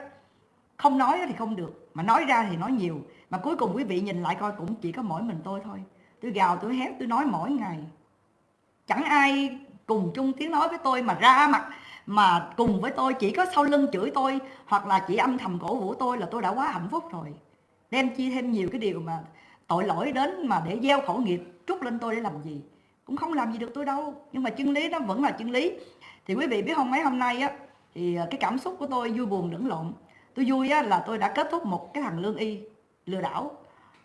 không nói thì không được. Mà nói ra thì nói nhiều. Mà cuối cùng quý vị nhìn lại coi cũng chỉ có mỗi mình tôi thôi. Tôi gào tôi hét tôi nói mỗi ngày. Chẳng ai cùng chung tiếng nói với tôi mà ra mặt mà cùng với tôi chỉ có sau lưng chửi tôi hoặc là chỉ âm thầm cổ vũ tôi là tôi đã quá hạnh phúc rồi đem chi thêm nhiều cái điều mà tội lỗi đến mà để gieo khẩu nghiệp trút lên tôi để làm gì? Cũng không làm gì được tôi đâu nhưng mà chân lý nó vẫn là chân lý. Thì quý vị biết không mấy hôm nay á thì à, cái cảm xúc của tôi vui buồn lẫn lộn. Tôi vui á, là tôi đã kết thúc một cái thằng lương y lừa đảo.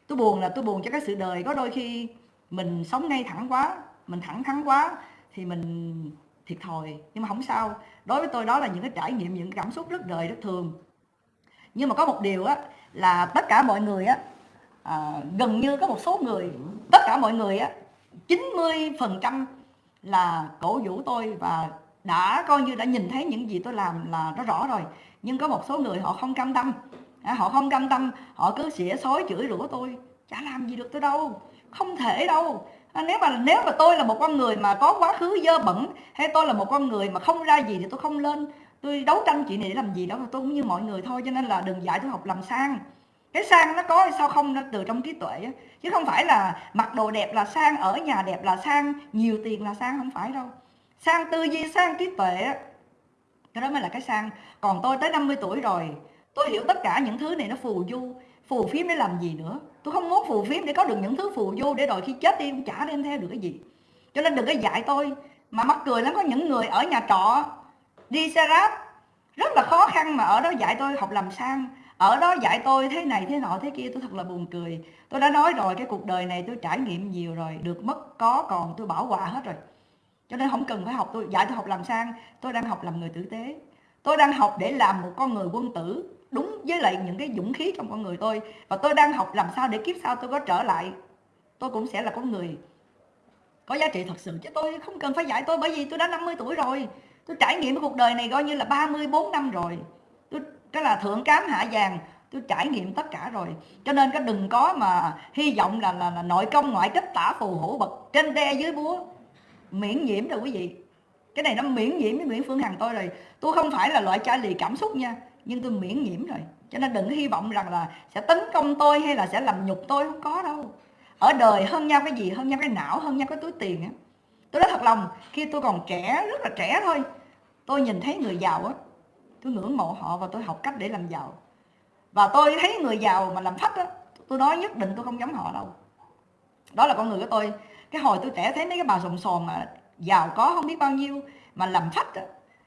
Tôi buồn là tôi buồn cho cái sự đời. Có đôi khi mình sống ngay thẳng quá mình thẳng thắn quá thì mình thiệt thòi nhưng mà không sao. Đối với tôi đó là những cái trải nghiệm những cảm xúc rất đời rất thường. Nhưng mà có một điều á là tất cả mọi người á à, gần như có một số người tất cả mọi người á 90 phần trăm là cổ vũ tôi và đã coi như đã nhìn thấy những gì tôi làm là nó rõ rồi. Nhưng có một số người họ không cam tâm à, họ không cam tâm họ cứ xỉa xói chửi rủa tôi chả làm gì được tôi đâu không thể đâu. À, nếu mà nếu mà tôi là một con người mà có quá khứ dơ bẩn hay tôi là một con người mà không ra gì thì tôi không lên tôi đấu tranh chuyện này để làm gì đó tôi cũng như mọi người thôi, cho nên là đừng dạy tôi học làm sang. Cái sang nó có sao không nó từ trong trí tuệ chứ không phải là mặc đồ đẹp là sang, ở nhà đẹp là sang, nhiều tiền là sang, không phải đâu. Sang tư duy, sang trí tuệ cái đó mới là cái sang. Còn tôi tới 50 tuổi rồi, tôi hiểu tất cả những thứ này nó phù du, phù phiếm để làm gì nữa. Tôi không muốn phù phiếm để có được những thứ phù du để rồi khi chết đi cũng chả đem theo được cái gì. Cho nên đừng có dạy tôi. Mà mắc cười lắm, có những người ở nhà trọ đi xe ráp rất là khó khăn mà ở đó dạy tôi học làm sang ở đó dạy tôi thế này thế nọ thế kia, tôi thật là buồn cười. Tôi đã nói rồi, cái cuộc đời này tôi trải nghiệm nhiều rồi, được mất có còn tôi bảo hòa hết rồi. Cho nên không cần phải học, tôi dạy tôi học làm sang tôi đang học làm người tử tế. Tôi đang học để làm một con người quân tử, đúng với lại những cái dũng khí trong con người tôi. Và tôi đang học làm sao để kiếp sau tôi có trở lại. Tôi cũng sẽ là con người. Có giá trị thật sự, chứ tôi không cần phải dạy tôi bởi vì tôi đã 50 tuổi rồi tôi trải nghiệm cuộc đời này coi như là 34 năm rồi. Tôi cái là thượng cám hạ vàng tôi trải nghiệm tất cả rồi. Cho nên cái đừng có mà hy vọng là là, là nội công ngoại kích tả phù hữu bậc trên đe dưới búa. Miễn nhiễm rồi quý vị. Cái này nó miễn nhiễm với Nguyễn Phương Hằng tôi rồi. Tôi không phải là loại cha lì cảm xúc nha nhưng tôi miễn nhiễm rồi. Cho nên đừng hy vọng rằng là sẽ tấn công tôi hay là sẽ làm nhục tôi không có đâu. Ở đời hơn nhau cái gì? Hơn nhau cái não hơn nhau cái túi tiền á tôi nói thật lòng, khi tôi còn trẻ, rất là trẻ thôi, tôi nhìn thấy người giàu á, tôi ngưỡng mộ họ và tôi học cách để làm giàu. Và tôi thấy người giàu mà làm phách á, tôi nói nhất định tôi không giống họ đâu. Đó là con người của tôi. Cái hồi tôi trẻ thấy mấy cái bà sồn sồn mà giàu có không biết bao nhiêu mà làm phách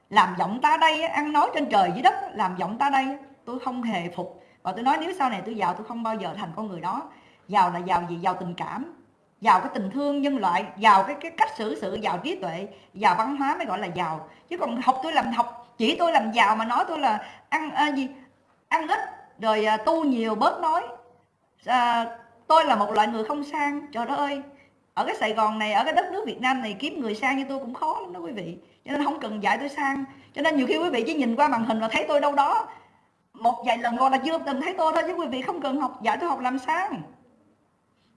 làm giọng ta đây ăn nói trên trời dưới đất làm giọng ta đây tôi không hề phục. Và tôi nói nếu sau này tôi giàu, tôi không bao giờ thành con người đó. Giàu là giàu gì giàu tình cảm giàu cái tình thương nhân loại giàu cái cái cách xử sự giàu trí tuệ giàu văn hóa mới gọi là giàu. Chứ còn học tôi làm học chỉ tôi làm giàu mà nói tôi là ăn à, gì ăn ít rồi à, tu nhiều bớt nói à, tôi là một loại người không sang trời đất ơi. Ở cái Sài Gòn này ở cái đất nước Việt Nam này kiếm người sang như tôi cũng khó lắm đó quý vị. Cho nên không cần dạy tôi sang. Cho nên nhiều khi quý vị chỉ nhìn qua màn hình và thấy tôi đâu đó một vài lần gọi là chưa từng thấy tôi thôi chứ quý vị không cần học dạy tôi học làm sang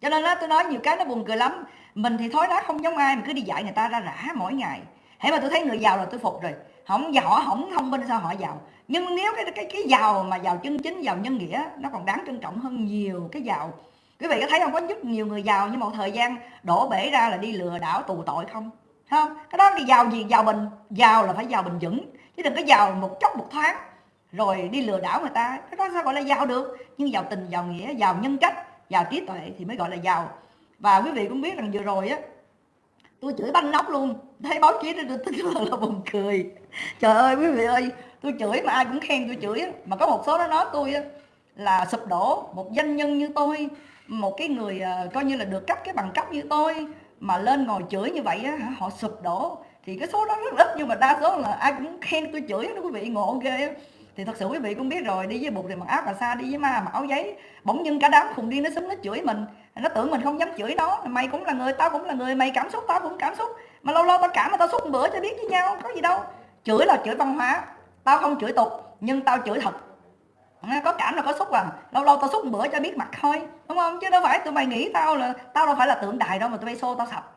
cho nên đó, tôi nói nhiều cái nó buồn cười lắm. Mình thì thói đá không giống ai mà cứ đi dạy người ta ra rã mỗi ngày. Thế mà tôi thấy người giàu là tôi phục rồi. Không họ không thông minh sao họ giàu. Nhưng nếu cái cái cái giàu mà giàu chân chính, giàu nhân nghĩa, nó còn đáng trân trọng hơn nhiều cái giàu. Quý vị có thấy không? Có rất nhiều người giàu nhưng một thời gian đổ bể ra là đi lừa đảo, tù tội không? Không? Cái đó thì giàu gì? Giàu bình, giàu là phải giàu bình vững. Chứ đừng có giàu một chốc một thoáng rồi đi lừa đảo người ta. Cái đó sao gọi là giàu được? Nhưng giàu tình, giàu nghĩa, giàu nhân cách giàu trí tuệ thì mới gọi là giàu. Và quý vị cũng biết rằng vừa rồi á tôi chửi banh nóc luôn. Thấy báo chí đó tôi tức là, là buồn cười. Trời ơi quý vị ơi tôi chửi mà ai cũng khen tôi chửi mà có một số nó nói tôi á là sụp đổ một doanh nhân như tôi một cái người uh, coi như là được cấp cái bằng cấp như tôi mà lên ngồi chửi như vậy á họ sụp đổ. Thì cái số đó rất ít nhưng mà đa số là ai cũng khen tôi chửi đó quý vị ngộ ghê thì thật sự quý vị cũng biết rồi, đi với bụt thì mặc áo cà sa, đi với ma mặc áo giấy. Bỗng dưng cả đám khùng điên nó súng nó chửi mình. Nó tưởng mình không dám chửi nó. Mày cũng là người, tao cũng là người, mày cảm xúc, tao cũng cảm xúc. Mà lâu lâu tao cảm mà tao xúc một bữa cho biết với nhau, có gì đâu. Chửi là chửi văn hóa, tao không chửi tục, nhưng tao chửi thật. À, có cảm là có xúc à. Lâu lâu tao xúc một bữa cho biết mặt thôi, đúng không? Chứ đâu phải tụi mày nghĩ tao là tao đâu phải là tượng đài đâu mà tụi bay xô tao sập.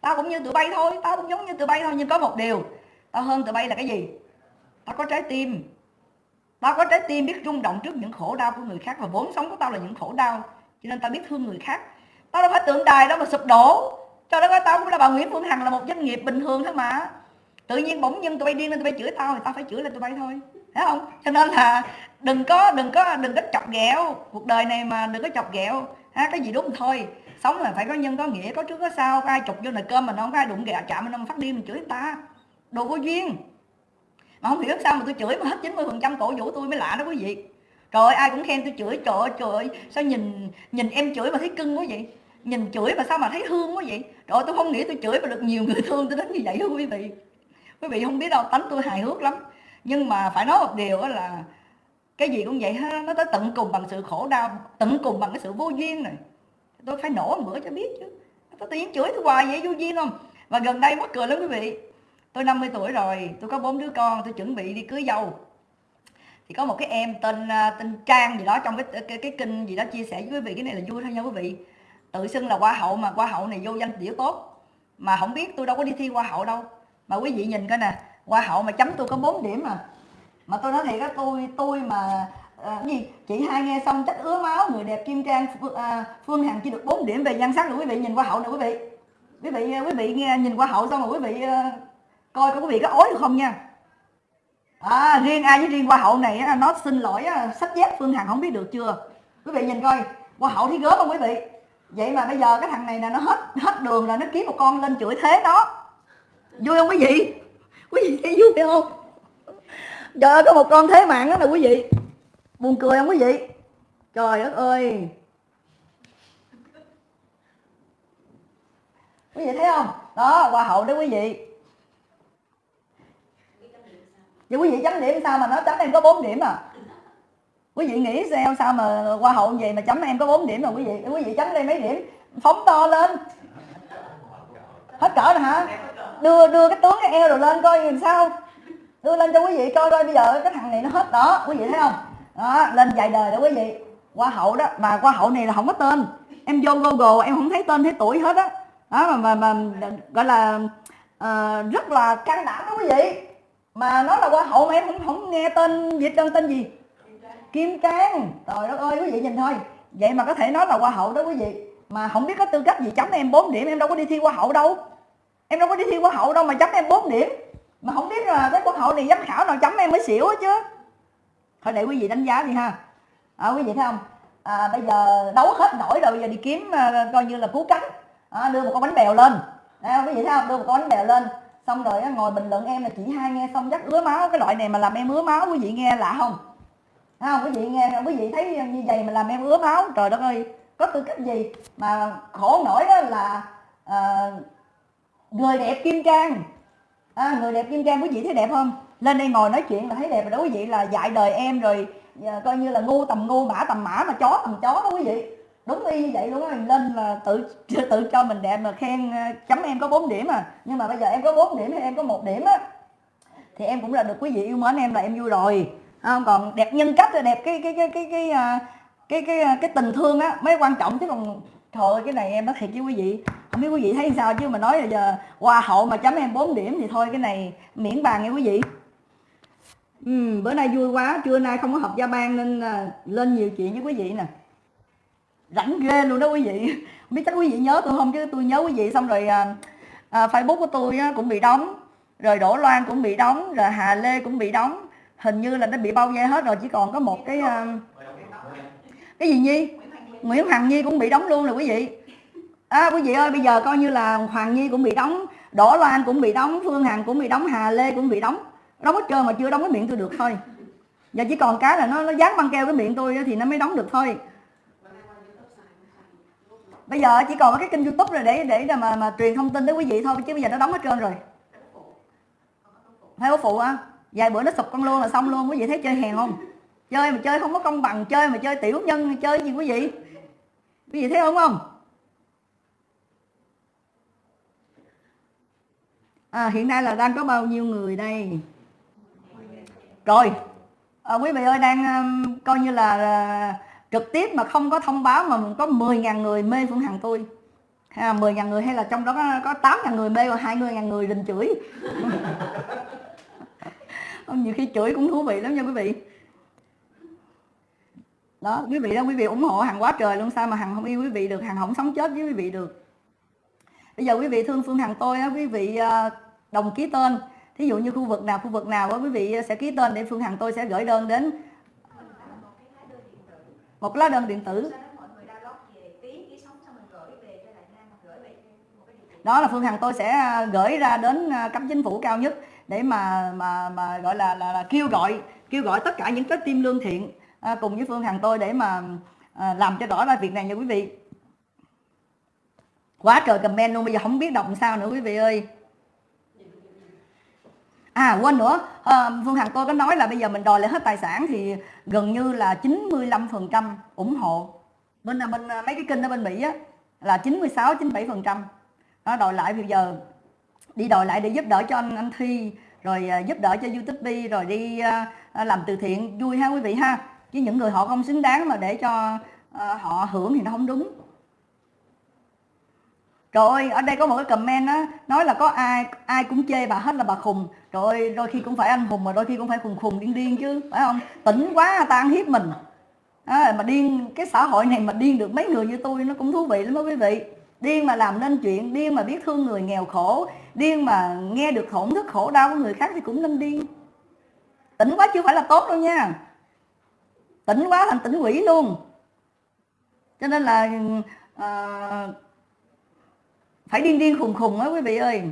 Tao cũng như tụi bay thôi, tao cũng giống như tụi bay thôi, nhưng có một điều. Tao hơn tụi bay là cái gì? Tao có trái tim tao có trái tim biết rung động trước những khổ đau của người khác và vốn sống của tao là những khổ đau, cho nên tao biết thương người khác. Tao đâu phải tượng đài đâu mà sụp đổ. Cho đó tao cũng là bà Nguyễn Phương Hằng là một doanh nghiệp bình thường thôi mà. Tự nhiên bỗng nhiên tụi bay điên lên, tụi bay chửi tao thì tao phải chửi lên tụi bay thôi. Thấy không? Cho nên là đừng có đừng có đừng có chọc ghẹo cuộc đời này mà đừng có chọc ghẹo. Ha, cái gì đúng thôi. Sống là phải có nhân, có nghĩa, có trước, có sau. Có ai chụp vô nồi cơm mà nó không có ai đụng ghẹo, chạm mình phát điên, mình chửi người ta. Đồ vô duyên mà không hiểu sao mà tôi chửi mà hết 90 phần trăm cổ vũ tôi mới lạ đó quý vị. Trời ơi ai cũng khen tôi chửi. Trời ơi trời ơi, sao nhìn nhìn em chửi mà thấy cưng quá vậy? Nhìn chửi mà sao mà thấy thương quá vậy? Trời ơi, tôi không nghĩ tôi chửi mà được nhiều người thương tôi đến như vậy đó quý vị. Quý vị không biết đâu, tánh tôi hài hước lắm. Nhưng mà phải nói một điều là cái gì cũng vậy ha, nó tới tận cùng bằng sự khổ đau, tận cùng bằng cái sự vô duyên này. Tôi phải nổ một bữa cho biết chứ. Tôi tự nhiên chửi tôi hoài vậy, vô duyên không? Và gần đây mắc cười lắm quý vị tôi 50 tuổi rồi tôi có bốn đứa con tôi chuẩn bị đi cưới dâu. Thì có một cái em tên à, tên Trang gì đó trong cái cái, cái kinh gì đó chia sẻ với quý vị cái này là vui thôi nha quý vị. Tự xưng là hoa hậu mà hoa hậu này vô danh tiểu tốt. Mà không biết tôi đâu có đi thi hoa hậu đâu. Mà quý vị nhìn coi nè hoa hậu mà chấm tôi có 4 điểm mà mà tôi nói thiệt á tôi tôi mà à, gì chị hai nghe xong trách ứa máu người đẹp kim trang à, phương hằng chỉ được 4 điểm về nhan sắc rồi quý vị nhìn hoa hậu nè quý vị. Quý vị à, quý vị nghe nhìn hoa hậu xong rồi quý vị à, coi có quý vị có ối được không nha. À, riêng ai với riêng hoa hậu này nó xin lỗi sách dép phương hằng không biết được chưa. Quý vị nhìn coi hoa hậu thì gớm không quý vị? Vậy mà bây giờ cái thằng này là nó hết hết đường là nó kiếm một con lên chửi thế nó vui không quý vị? Quý vị thấy vui không? Trời ơi có một con thế mạng đó nè quý vị buồn cười không quý vị? Trời đất ơi. Quý vị thấy không? Đó hoa hậu đó quý vị vậy quý vị chấm điểm sao mà nó chấm em có 4 điểm à? Quý vị nghĩ sao sao mà qua hậu gì mà chấm em có 4 điểm mà quý vị? Quý vị chấm đây mấy điểm? Phóng to lên. Hết cỡ rồi hả? Đưa đưa cái tướng cái eo rồi lên coi làm sao. Đưa lên cho quý vị coi coi bây giờ cái thằng này nó hết đó. Quý vị thấy không? Đó lên dài đời đó quý vị. Hoa hậu đó mà hoa hậu này là không có tên. Em vô google em không thấy tên thấy tuổi hết á. Đó. đó mà, mà mà gọi là uh, rất là can đảm đó quý vị mà nó là hoa hậu mà em không không nghe tên việt tên tên gì? Kim cang. Trời đất ơi quý vị nhìn thôi. Vậy mà có thể nói là hoa hậu đó quý vị. Mà không biết có tư cách gì chấm em 4 điểm em đâu có đi thi hoa hậu đâu. Em đâu có đi thi hoa hậu đâu mà chấm em 4 điểm. Mà không biết là cái hoa hậu này giám khảo nào chấm em mới xỉu chứ. Thôi để quý vị đánh giá đi ha. À, quý vị thấy không? À, bây giờ đấu hết nổi rồi bây giờ đi kiếm à, coi như là cứu cánh à, đưa một con bánh bèo lên. À, quý vị thấy không? Đưa một con bánh bèo lên xong rồi ngồi bình luận em là chỉ hai nghe xong chắc ứa máu cái loại này mà làm em ứa máu quý vị nghe lạ không? Thấy không? Quý vị nghe quý vị thấy như vậy mà làm em ứa máu. Trời đất ơi có tư cách gì mà khổ nổi đó là ờ, à, người đẹp kim trang à, người đẹp kim trang quý vị thấy đẹp không? Lên đây ngồi nói chuyện là thấy đẹp rồi đó quý vị là dạy đời em rồi ờ, coi như là ngu tầm ngu mã tầm mã mà chó tầm chó đó quý vị đúng y như vậy luôn á lên là tự tự cho mình đẹp mà khen ờ, chấm em có 4 điểm à. Nhưng mà bây giờ em có 4 điểm hay em có một điểm á thì em cũng là được quý vị yêu mến em là em vui rồi. Không? Còn đẹp nhân cách là đẹp cái cái cái cái cái ờ, cái cái, cái, cái tình thương á mới quan trọng chứ còn thôi cái này em nói thiệt với quý vị. Không biết quý vị thấy sao chứ mà nói là giờ hoa hậu mà chấm em 4 điểm thì thôi cái này miễn bàn nha quý vị. Ừ, bữa nay vui quá trưa nay không có học gia ban nên lên nhiều chuyện với quý vị nè rảnh ghê luôn đó quý vị. Không biết chắc quý vị nhớ tôi không chứ tôi nhớ quý vị xong rồi à, à, facebook của tôi á, cũng bị đóng rồi đỗ loan cũng bị đóng rồi hà lê cũng bị đóng. Hình như là nó bị bao vây hết rồi chỉ còn có một cái à, cái gì nhi? Nguyễn hoàng nhi cũng bị đóng luôn rồi quý vị. À, quý vị ơi bây giờ coi như là hoàng nhi cũng bị đóng đỗ loan cũng bị đóng phương hằng cũng bị đóng hà lê cũng bị đóng. Đóng hết trơn mà chưa đóng cái miệng tôi được thôi. Giờ chỉ còn cái là nó nó dán băng keo cái miệng tôi thì nó mới đóng được thôi bây giờ chỉ còn cái kênh youtube rồi để để mà mà truyền thông tin tới quý vị thôi chứ bây giờ nó đóng hết trơn rồi. Hay có phụ á. Vài bữa nó sụp con luôn là xong luôn quý vị thấy chơi hèn không? Chơi mà chơi không có công bằng chơi mà chơi tiểu nhân chơi gì quý vị? Quý vị thấy không không? À, hiện nay là đang có bao nhiêu người đây? Rồi. À, quý vị ơi đang um, coi như là uh, trực tiếp mà không có thông báo mà có 10.000 người mê Phương Hằng tôi. À, 10.000 người hay là trong đó có, có 8.000 người mê và 20.000 người đình chửi. Nhiều khi chửi cũng thú vị lắm nha quý vị. Đó quý vị đó quý vị ủng hộ hàng quá trời luôn sao mà hàng không yêu quý vị được hàng không sống chết với quý vị được. Bây giờ quý vị thương phương hằng tôi á quý vị ờ, đồng ký tên. Thí dụ như khu vực nào khu vực nào á quý vị sẽ ký tên để phương hằng tôi sẽ gửi đơn đến một lá đơn điện tử. Đó là phương hằng tôi sẽ ờ, gửi ra đến ờ, cấp chính phủ cao nhất để mà mà mà gọi là là, là kêu gọi kêu gọi tất cả những trái tim lương thiện à, cùng với phương hằng tôi để mà à, làm cho rõ ra việc này nha quý vị. Quá trời comment luôn bây giờ không biết đọc sao nữa quý vị ơi à quên nữa. À, phương hằng tôi có nói là bây giờ mình đòi lại hết tài sản thì gần như là 95 phần trăm ủng hộ. Bên à, bên à, mấy cái kênh ở bên mỹ á là 96 97 phần trăm. Nó đòi lại bây giờ đi đòi lại để giúp đỡ cho anh anh thi rồi à, giúp đỡ cho youtube rồi đi làm từ thiện. Vui ha quý vị ha. Chứ những người họ không xứng đáng mà để cho họ hưởng thì nó không đúng. Rồi ở đây có một cái comment á nói là có ai ai cũng chê bà hết là bà khùng rồi đôi khi cũng phải anh hùng mà đôi khi cũng phải khùng khùng điên điên chứ phải không? Tỉnh quá ta ăn hiếp mình. À, mà điên cái xã hội này mà điên được mấy người như tôi nó cũng thú vị lắm đó quý vị. Điên mà làm nên chuyện điên mà biết thương người nghèo khổ điên mà nghe được thổn thức khổ đau của người khác thì cũng nên điên. Tỉnh quá chưa phải là tốt đâu nha. Tỉnh quá thành tỉnh quỷ luôn. Cho nên là à, phải điên điên khùng khùng á quý vị ơi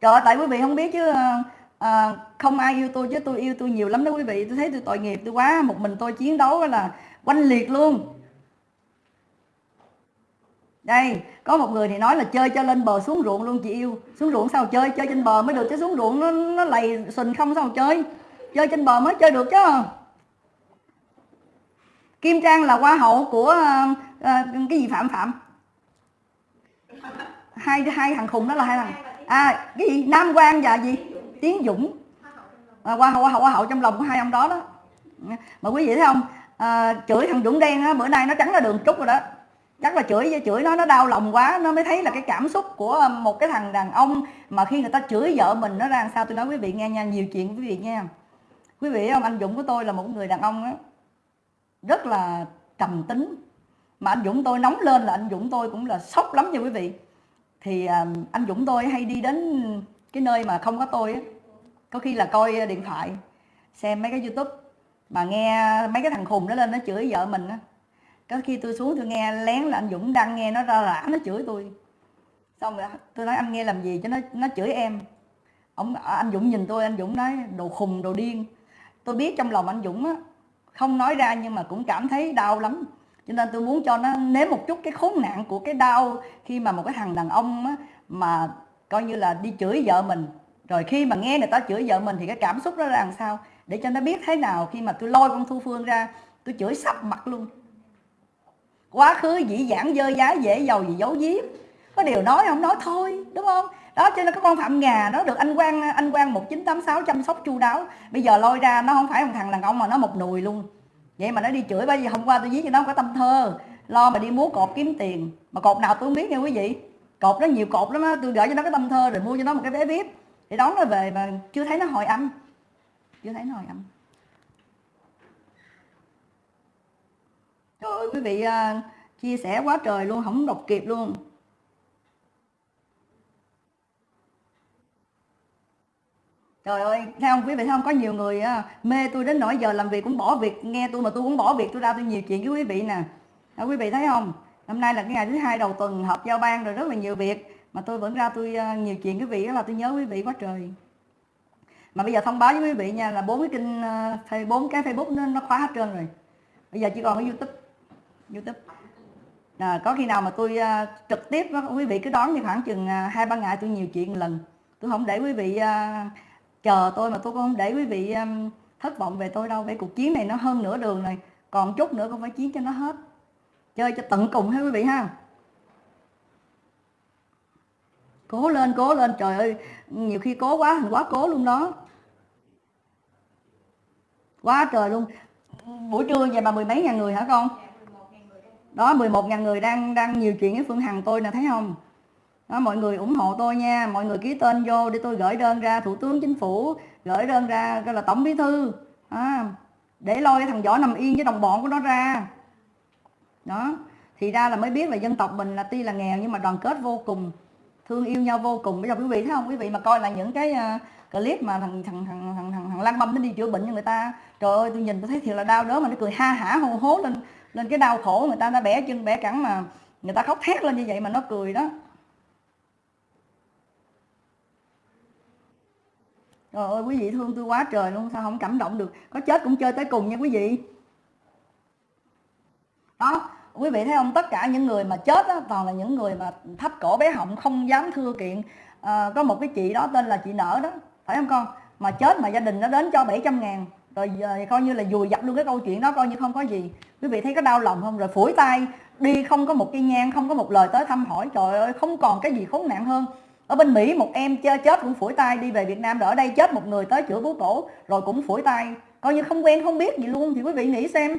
trời tại quý vị không biết chứ à, không ai yêu tôi chứ tôi yêu tôi nhiều lắm đó quý vị. Tôi thấy tôi tội nghiệp tôi quá một mình tôi chiến đấu là quanh liệt luôn. Đây có một người thì nói là chơi cho lên bờ xuống ruộng luôn chị yêu. Xuống ruộng sao chơi? Chơi trên bờ mới được chứ xuống ruộng nó nó lầy sình không sao chơi. Chơi trên bờ mới chơi được chứ. Kim trang là hoa hậu của uh, uh, cái gì phạm phạm? Hai hai thằng khùng đó là hai thằng à cái gì? Nam quang và gì? Tiến dũng. À, hoa hậu hoa hậu hoa hậu trong lòng của hai ông đó đó. Mà quý vị thấy không? À, chửi thằng dũng đen á bữa nay nó trắng ra đường trúc rồi đó. Chắc là chửi chửi nó nó đau lòng quá. Nó mới thấy là cái cảm xúc của một cái thằng đàn ông mà khi người ta chửi vợ mình nó ra sao? Tôi nói quý vị nghe nha nhiều chuyện quý vị nghe. Quý vị không? Anh Dũng của tôi là một người đàn ông đó, rất là trầm tính. Mà anh Dũng tôi nóng lên là anh Dũng tôi cũng là sốc lắm nha quý vị thì à, anh Dũng tôi hay đi đến cái nơi mà không có tôi á. Có khi là coi điện thoại, xem mấy cái youtube mà nghe mấy cái thằng khùng đó lên nó chửi vợ mình á. Có khi tôi xuống tôi nghe lén là anh Dũng đang nghe nó ra rã, nó chửi tôi. Xong rồi tôi nói, anh nghe làm gì cho nó nó chửi em? Ông à, anh Dũng nhìn tôi, anh Dũng nói, đồ khùng, đồ điên. Tôi biết trong lòng anh Dũng á, không nói ra nhưng mà cũng cảm thấy đau lắm cho nên tôi muốn cho nó nếm một chút cái khốn nạn của cái đau khi mà một cái thằng đàn ông á, mà coi như là đi chửi vợ mình. Rồi khi mà nghe người ta chửi vợ mình thì cái cảm xúc đó là làm sao? Để cho nó biết thế nào khi mà tôi lôi con thu phương ra tôi chửi sắp mặt luôn. Quá khứ dĩ dãn dơ giá dễ giàu gì giấu giếm. Có điều nói không nói thôi đúng không? Đó cho nên có con phạm ngà nó được anh quang anh quang 1986 chăm sóc chu đáo. Bây giờ lôi ra nó không phải một thằng đàn ông mà nó một nùi luôn vậy mà nó đi chửi bây giờ hôm qua tôi viết cho nó có tâm thơ. Lo mà đi múa cột kiếm tiền. Mà cột nào tôi không biết nha quý vị. Cột nó nhiều cột lắm á, tôi gửi cho nó cái tâm thơ rồi mua cho nó một cái vé vip. Để đón nó về mà chưa thấy nó hồi âm. Chưa thấy nó hồi âm. Trời ơi, quý vị à, chia sẻ quá trời luôn, không đọc kịp luôn. Trời ơi thấy không quý vị thấy không có nhiều người á, mê tôi đến nỗi giờ làm việc cũng bỏ việc nghe tôi mà tôi cũng bỏ việc tôi ra tôi nhiều chuyện với quý vị nè. Đó, quý vị thấy không? Hôm nay là cái ngày thứ hai đầu tuần họp giao ban rồi rất là nhiều việc mà tôi vẫn ra tôi uh, nhiều chuyện quý vị đó là tôi nhớ quý vị quá trời. Mà bây giờ thông báo với quý vị nha là bốn cái kênh uh, bốn cái facebook nó, nó khóa hết trơn rồi. Bây giờ chỉ còn cái youtube youtube. À, có khi nào mà tôi uh, trực tiếp đó, quý vị cứ đón như khoảng chừng hai uh, ba ngày tôi nhiều chuyện lần. Tôi không để quý vị uh, chờ tôi mà tôi cũng không để quý vị um, thất vọng về tôi đâu. Về cuộc chiến này nó hơn nửa đường này còn chút nữa không phải chiến cho nó hết. Chơi cho tận cùng ha quý vị ha. Cố lên cố lên. Trời ơi nhiều khi cố quá thành quá cố luôn đó. Quá trời luôn. Buổi trưa vậy mà mười mấy ngàn người hả con? Đó 11 ngàn người đang đang nhiều chuyện với Phương Hằng tôi nè thấy không? Đó, mọi người ủng hộ tôi nha. Mọi người ký tên vô để tôi gửi đơn ra thủ tướng chính phủ gửi đơn ra gọi là tổng bí thư. À, để lôi cái thằng võ nằm yên với đồng bọn của nó ra. Đó thì ra là mới biết là dân tộc mình là tuy là nghèo nhưng mà đoàn kết vô cùng thương yêu nhau vô cùng. Bây giờ quý vị thấy không? Quý vị mà coi là những cái uh, clip mà thằng thằng thằng thằng thằng, thằng lăng băm nó đi chữa bệnh cho người ta trời ơi tôi nhìn tôi thấy thiệt là đau đớn mà nó cười ha hả hô hố lên lên cái đau khổ người ta đã bẻ chân bẻ cẳng mà người ta khóc thét lên như vậy mà nó cười đó. Trời ơi quý vị thương tôi quá trời luôn Sao không cảm động được? Có chết cũng chơi tới cùng nha quý vị. Đó quý vị thấy không? Tất cả những người mà chết đó, toàn là những người mà thấp cổ bé họng không dám thưa kiện. À, có một cái chị đó tên là chị nở đó phải không con? Mà chết mà gia đình nó đến cho 700 ngàn rồi giờ coi như là vùi dập luôn cái câu chuyện đó coi như không có gì. Quý vị thấy có đau lòng không? Rồi phủi tay đi không có một cái nhang không có một lời tới thăm hỏi. Trời ơi không còn cái gì khốn nạn hơn ở bên Mỹ, một em chơi chết cũng phủi tay, đi về Việt Nam rồi ở đây chết một người tới chữa bố cổ rồi cũng phủi tay. Coi như không quen, không biết gì luôn, thì quý vị nghĩ xem.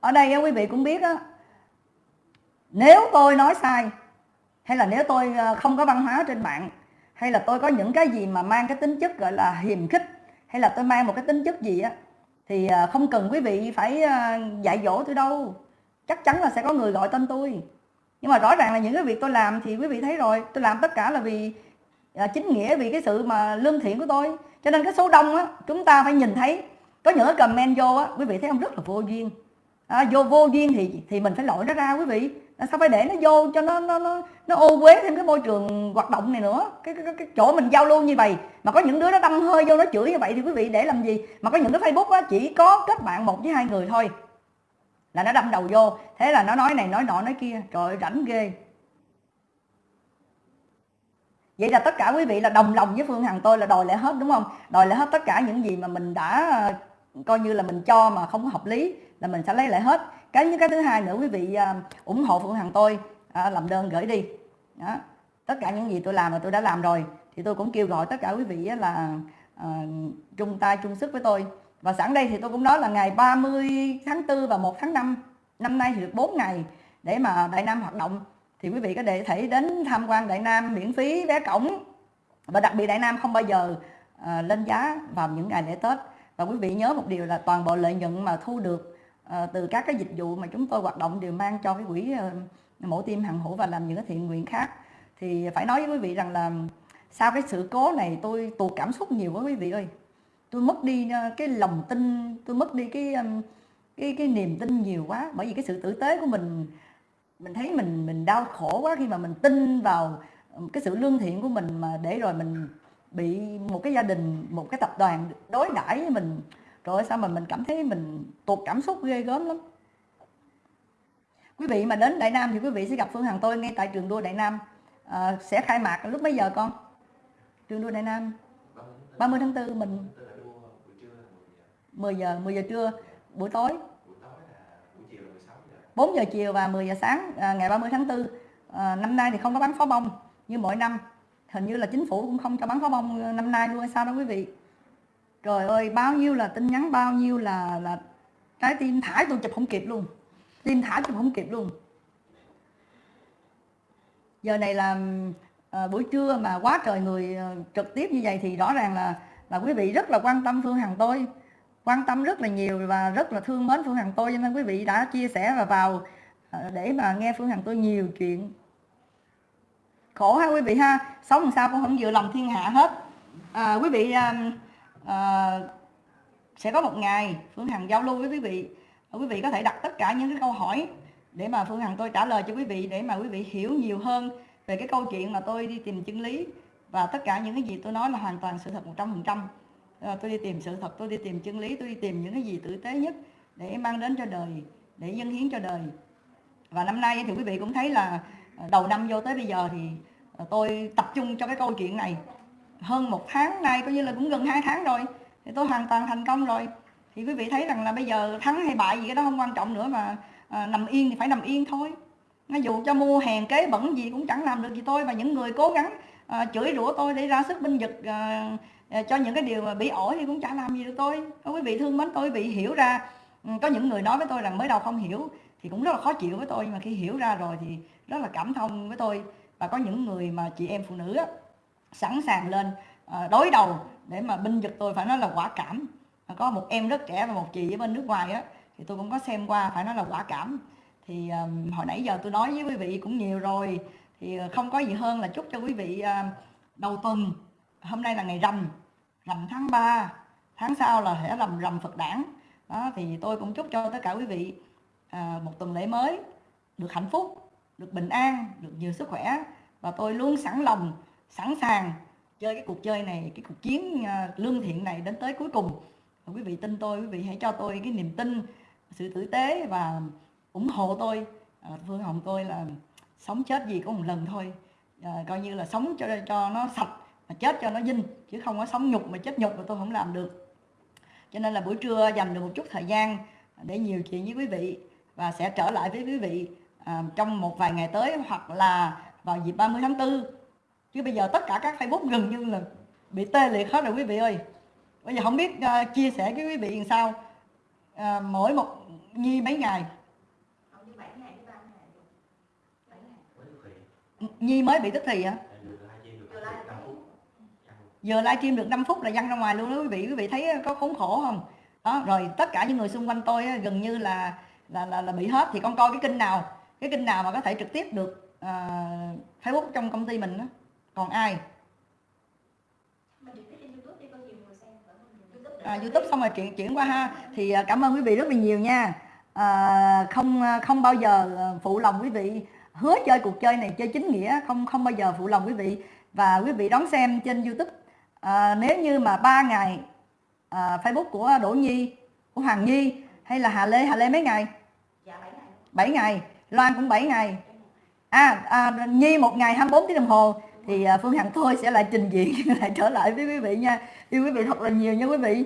Ở đây quý vị cũng biết á, nếu tôi nói sai, hay là nếu tôi ờ, không có văn hóa trên mạng, hay là tôi có những cái gì mà mang cái tính chất gọi là hiềm khích, hay là tôi mang một cái tính chất gì á thì à, không cần quý vị phải à, dạy dỗ tôi đâu. Chắc chắn là sẽ có người gọi tên tôi. Nhưng mà rõ ràng là những cái việc tôi làm thì quý vị thấy rồi. Tôi làm tất cả là vì à, chính nghĩa vì cái sự mà lương thiện của tôi. Cho nên cái số đông á chúng ta phải nhìn thấy. Có những cái comment vô á quý vị thấy không? Rất là vô duyên. À, vô vô duyên thì thì mình phải lội nó ra quý vị. À, sao phải để nó vô cho nó nó nó nó ô uế thêm cái môi trường hoạt động này nữa. Cái, cái, cái chỗ mình giao lưu như vậy mà có những đứa nó đâm hơi vô nó chửi như vậy thì quý vị để làm gì? Mà có những cái facebook á chỉ có kết bạn một với hai người thôi. Là nó đâm đầu vô. Thế là nó nói này nói nọ nói kia. Trời ơi rảnh ghê. Vậy là tất cả quý vị là đồng lòng với phương hằng tôi là đòi lại hết đúng không? Đòi lại hết tất cả những gì mà mình đã ờ, coi như là mình cho mà không có hợp lý là mình sẽ lấy lại hết. Cái như cái thứ hai nữa quý vị ờ, ủng hộ phương hằng tôi ờ, làm đơn gửi đi đó. tất cả những gì tôi làm là tôi đã làm rồi. Thì tôi cũng kêu gọi tất cả quý vị là uh, chung tay chung sức với tôi. Và sẵn đây thì tôi cũng nói là ngày 30 tháng 4 và 1 tháng 5 năm nay thì được 4 ngày để mà Đại Nam hoạt động. Thì quý vị có thể đến tham quan Đại Nam miễn phí vé cổng. Và đặc biệt Đại Nam không bao giờ uh, lên giá vào những ngày lễ Tết. Và quý vị nhớ một điều là toàn bộ lợi nhuận mà thu được uh, từ các cái dịch vụ mà chúng tôi hoạt động đều mang cho cái quỹ uh, mổ tim hằng hữu và làm những cái thiện nguyện khác. Thì phải nói với quý vị rằng là sau cái sự cố này tôi tụt cảm xúc nhiều quá quý vị ơi. Tôi mất đi ờ, cái lòng tin, tôi mất đi cái cái cái niềm tin nhiều quá. Bởi vì cái sự tử tế của mình mình thấy mình mình đau khổ quá khi mà mình tin vào cái sự lương thiện của mình mà để rồi mình bị một cái gia đình, một cái tập đoàn đối đãi với mình. Rồi sao mà mình cảm thấy mình tụt cảm xúc ghê gớm lắm quý vị mà đến Đại Nam thì quý vị sẽ gặp Phương Hằng tôi ngay tại trường đua Đại Nam. À, sẽ khai mạc lúc mấy giờ con? Trường đua Đại Nam. 30 tháng 4 mình. 10 giờ 10 giờ trưa buổi tối. 4 giờ chiều và 10 giờ sáng à, ngày 30 tháng 4 à, ờ, năm nay thì không có bắn pháo bông như mỗi năm. Hình như là chính phủ cũng không cho bắn pháo bông ờ, năm nay luôn hay sao đó quý vị? Trời ơi bao nhiêu là tin nhắn bao nhiêu là là trái tim thải tôi chụp không kịp luôn tim thả chụp không kịp luôn. Giờ này là à, buổi trưa mà quá trời người à, trực tiếp như vậy thì rõ ràng là là quý vị rất là quan tâm Phương Hằng tôi. Quan tâm rất là nhiều và rất là thương mến Phương Hằng tôi cho nên quý vị đã chia sẻ và vào à, để mà nghe Phương Hằng tôi nhiều chuyện. Khổ ha quý vị ha sống làm sao cũng không vừa lòng thiên hạ hết. À, quý vị à, à, sẽ có một ngày Phương Hằng giao lưu với quý vị quý vị có thể đặt tất cả những cái câu hỏi để mà Phương Hằng tôi trả lời cho quý vị để mà quý vị hiểu nhiều hơn về cái câu chuyện mà tôi đi tìm chân lý và tất cả những cái gì tôi nói là hoàn toàn sự thật 100% ờ, tôi đi tìm sự thật, tôi đi tìm chân lý, tôi đi tìm những cái gì tử tế nhất để mang đến cho đời, để dâng hiến cho đời. Và năm nay thì quý vị cũng thấy là ờ, đầu năm vô tới bây giờ thì ờ, tôi tập trung cho cái câu chuyện này. Hơn một tháng nay coi như là cũng gần hai tháng rồi, thì tôi hoàn toàn thành công rồi thì quý vị thấy rằng là bây giờ thắng hay bại gì cái đó không quan trọng nữa mà à, nằm yên thì phải nằm yên thôi. Nó dù cho mua hàng kế bẩn gì cũng chẳng làm được gì tôi và những người cố gắng à, chửi rủa tôi để ra sức binh vực à, à, cho những cái điều mà bị ổi thì cũng chẳng làm gì được tôi. Có quý vị thương mến tôi quý vị hiểu ra ừ, có những người nói với tôi rằng mới đầu không hiểu thì cũng rất là khó chịu với tôi nhưng mà khi hiểu ra rồi thì rất là cảm thông với tôi. Và có những người mà chị em phụ nữ á, sẵn sàng lên à, đối đầu để mà binh vực tôi phải nói là quả cảm có một em rất trẻ và một chị ở bên nước ngoài á thì tôi cũng có xem qua phải nói là quả cảm. Thì um, hồi nãy giờ tôi nói với quý vị cũng nhiều rồi. Thì ờ, không có gì hơn là chúc cho quý vị uh, đầu tuần. Hôm nay là ngày rằm rằm tháng 3 tháng sau là sẽ làm rằm Phật đản. Đó thì tôi cũng chúc cho tất cả quý vị uh, một tuần lễ mới được hạnh phúc được bình an được nhiều sức khỏe. Và tôi luôn sẵn lòng sẵn sàng chơi cái cuộc chơi này cái cuộc chiến uh, lương thiện này đến tới cuối cùng quý vị tin tôi quý vị hãy cho tôi cái niềm tin sự tử tế và ủng hộ tôi. À, phương hồng tôi là sống chết gì có một lần thôi. À, coi như là sống cho cho nó sạch mà chết cho nó dinh chứ không có sống nhục mà chết nhục mà tôi không làm được. Cho nên là buổi trưa dành được một chút thời gian để nhiều chuyện với quý vị và sẽ trở lại với quý vị à, trong một vài ngày tới hoặc là vào dịp 30 tháng 4 chứ bây giờ tất cả các Facebook gần như là bị tê liệt hết rồi quý vị ơi bây giờ không biết uh, chia sẻ với quý vị làm sao? Uh, mỗi một nhi mấy ngày? Nhi mới bị tức thì hả? Giờ livestream được 5 phút. Là văng ra ngoài luôn đó quý vị. Quý vị thấy có khốn khổ không? Đó rồi tất cả những người xung quanh tôi gần như là là là, là bị hết. Thì con coi cái kênh nào cái kênh nào mà có thể trực tiếp được uh, Facebook trong công ty mình đó còn ai à, youtube xong rồi chuyển chuyển qua ha. Thì à, cảm ơn quý vị rất là nhiều nha. À, không à, không bao giờ à, phụ lòng quý vị hứa chơi cuộc chơi này chơi chính nghĩa. Không không bao giờ phụ lòng quý vị. Và quý vị đón xem trên youtube. À, nếu như mà ba ngày à, facebook của đỗ nhi của hoàng nhi hay là hà lê hà lê mấy ngày? Dạ 7 ngày. 7 ngày. Loan cũng 7 ngày. À, à nhi một ngày 24 tiếng đồng hồ thì à, phương hằng thôi sẽ lại trình diện, lại trở lại với quý vị nha. Yêu quý vị thật là nhiều nha quý vị.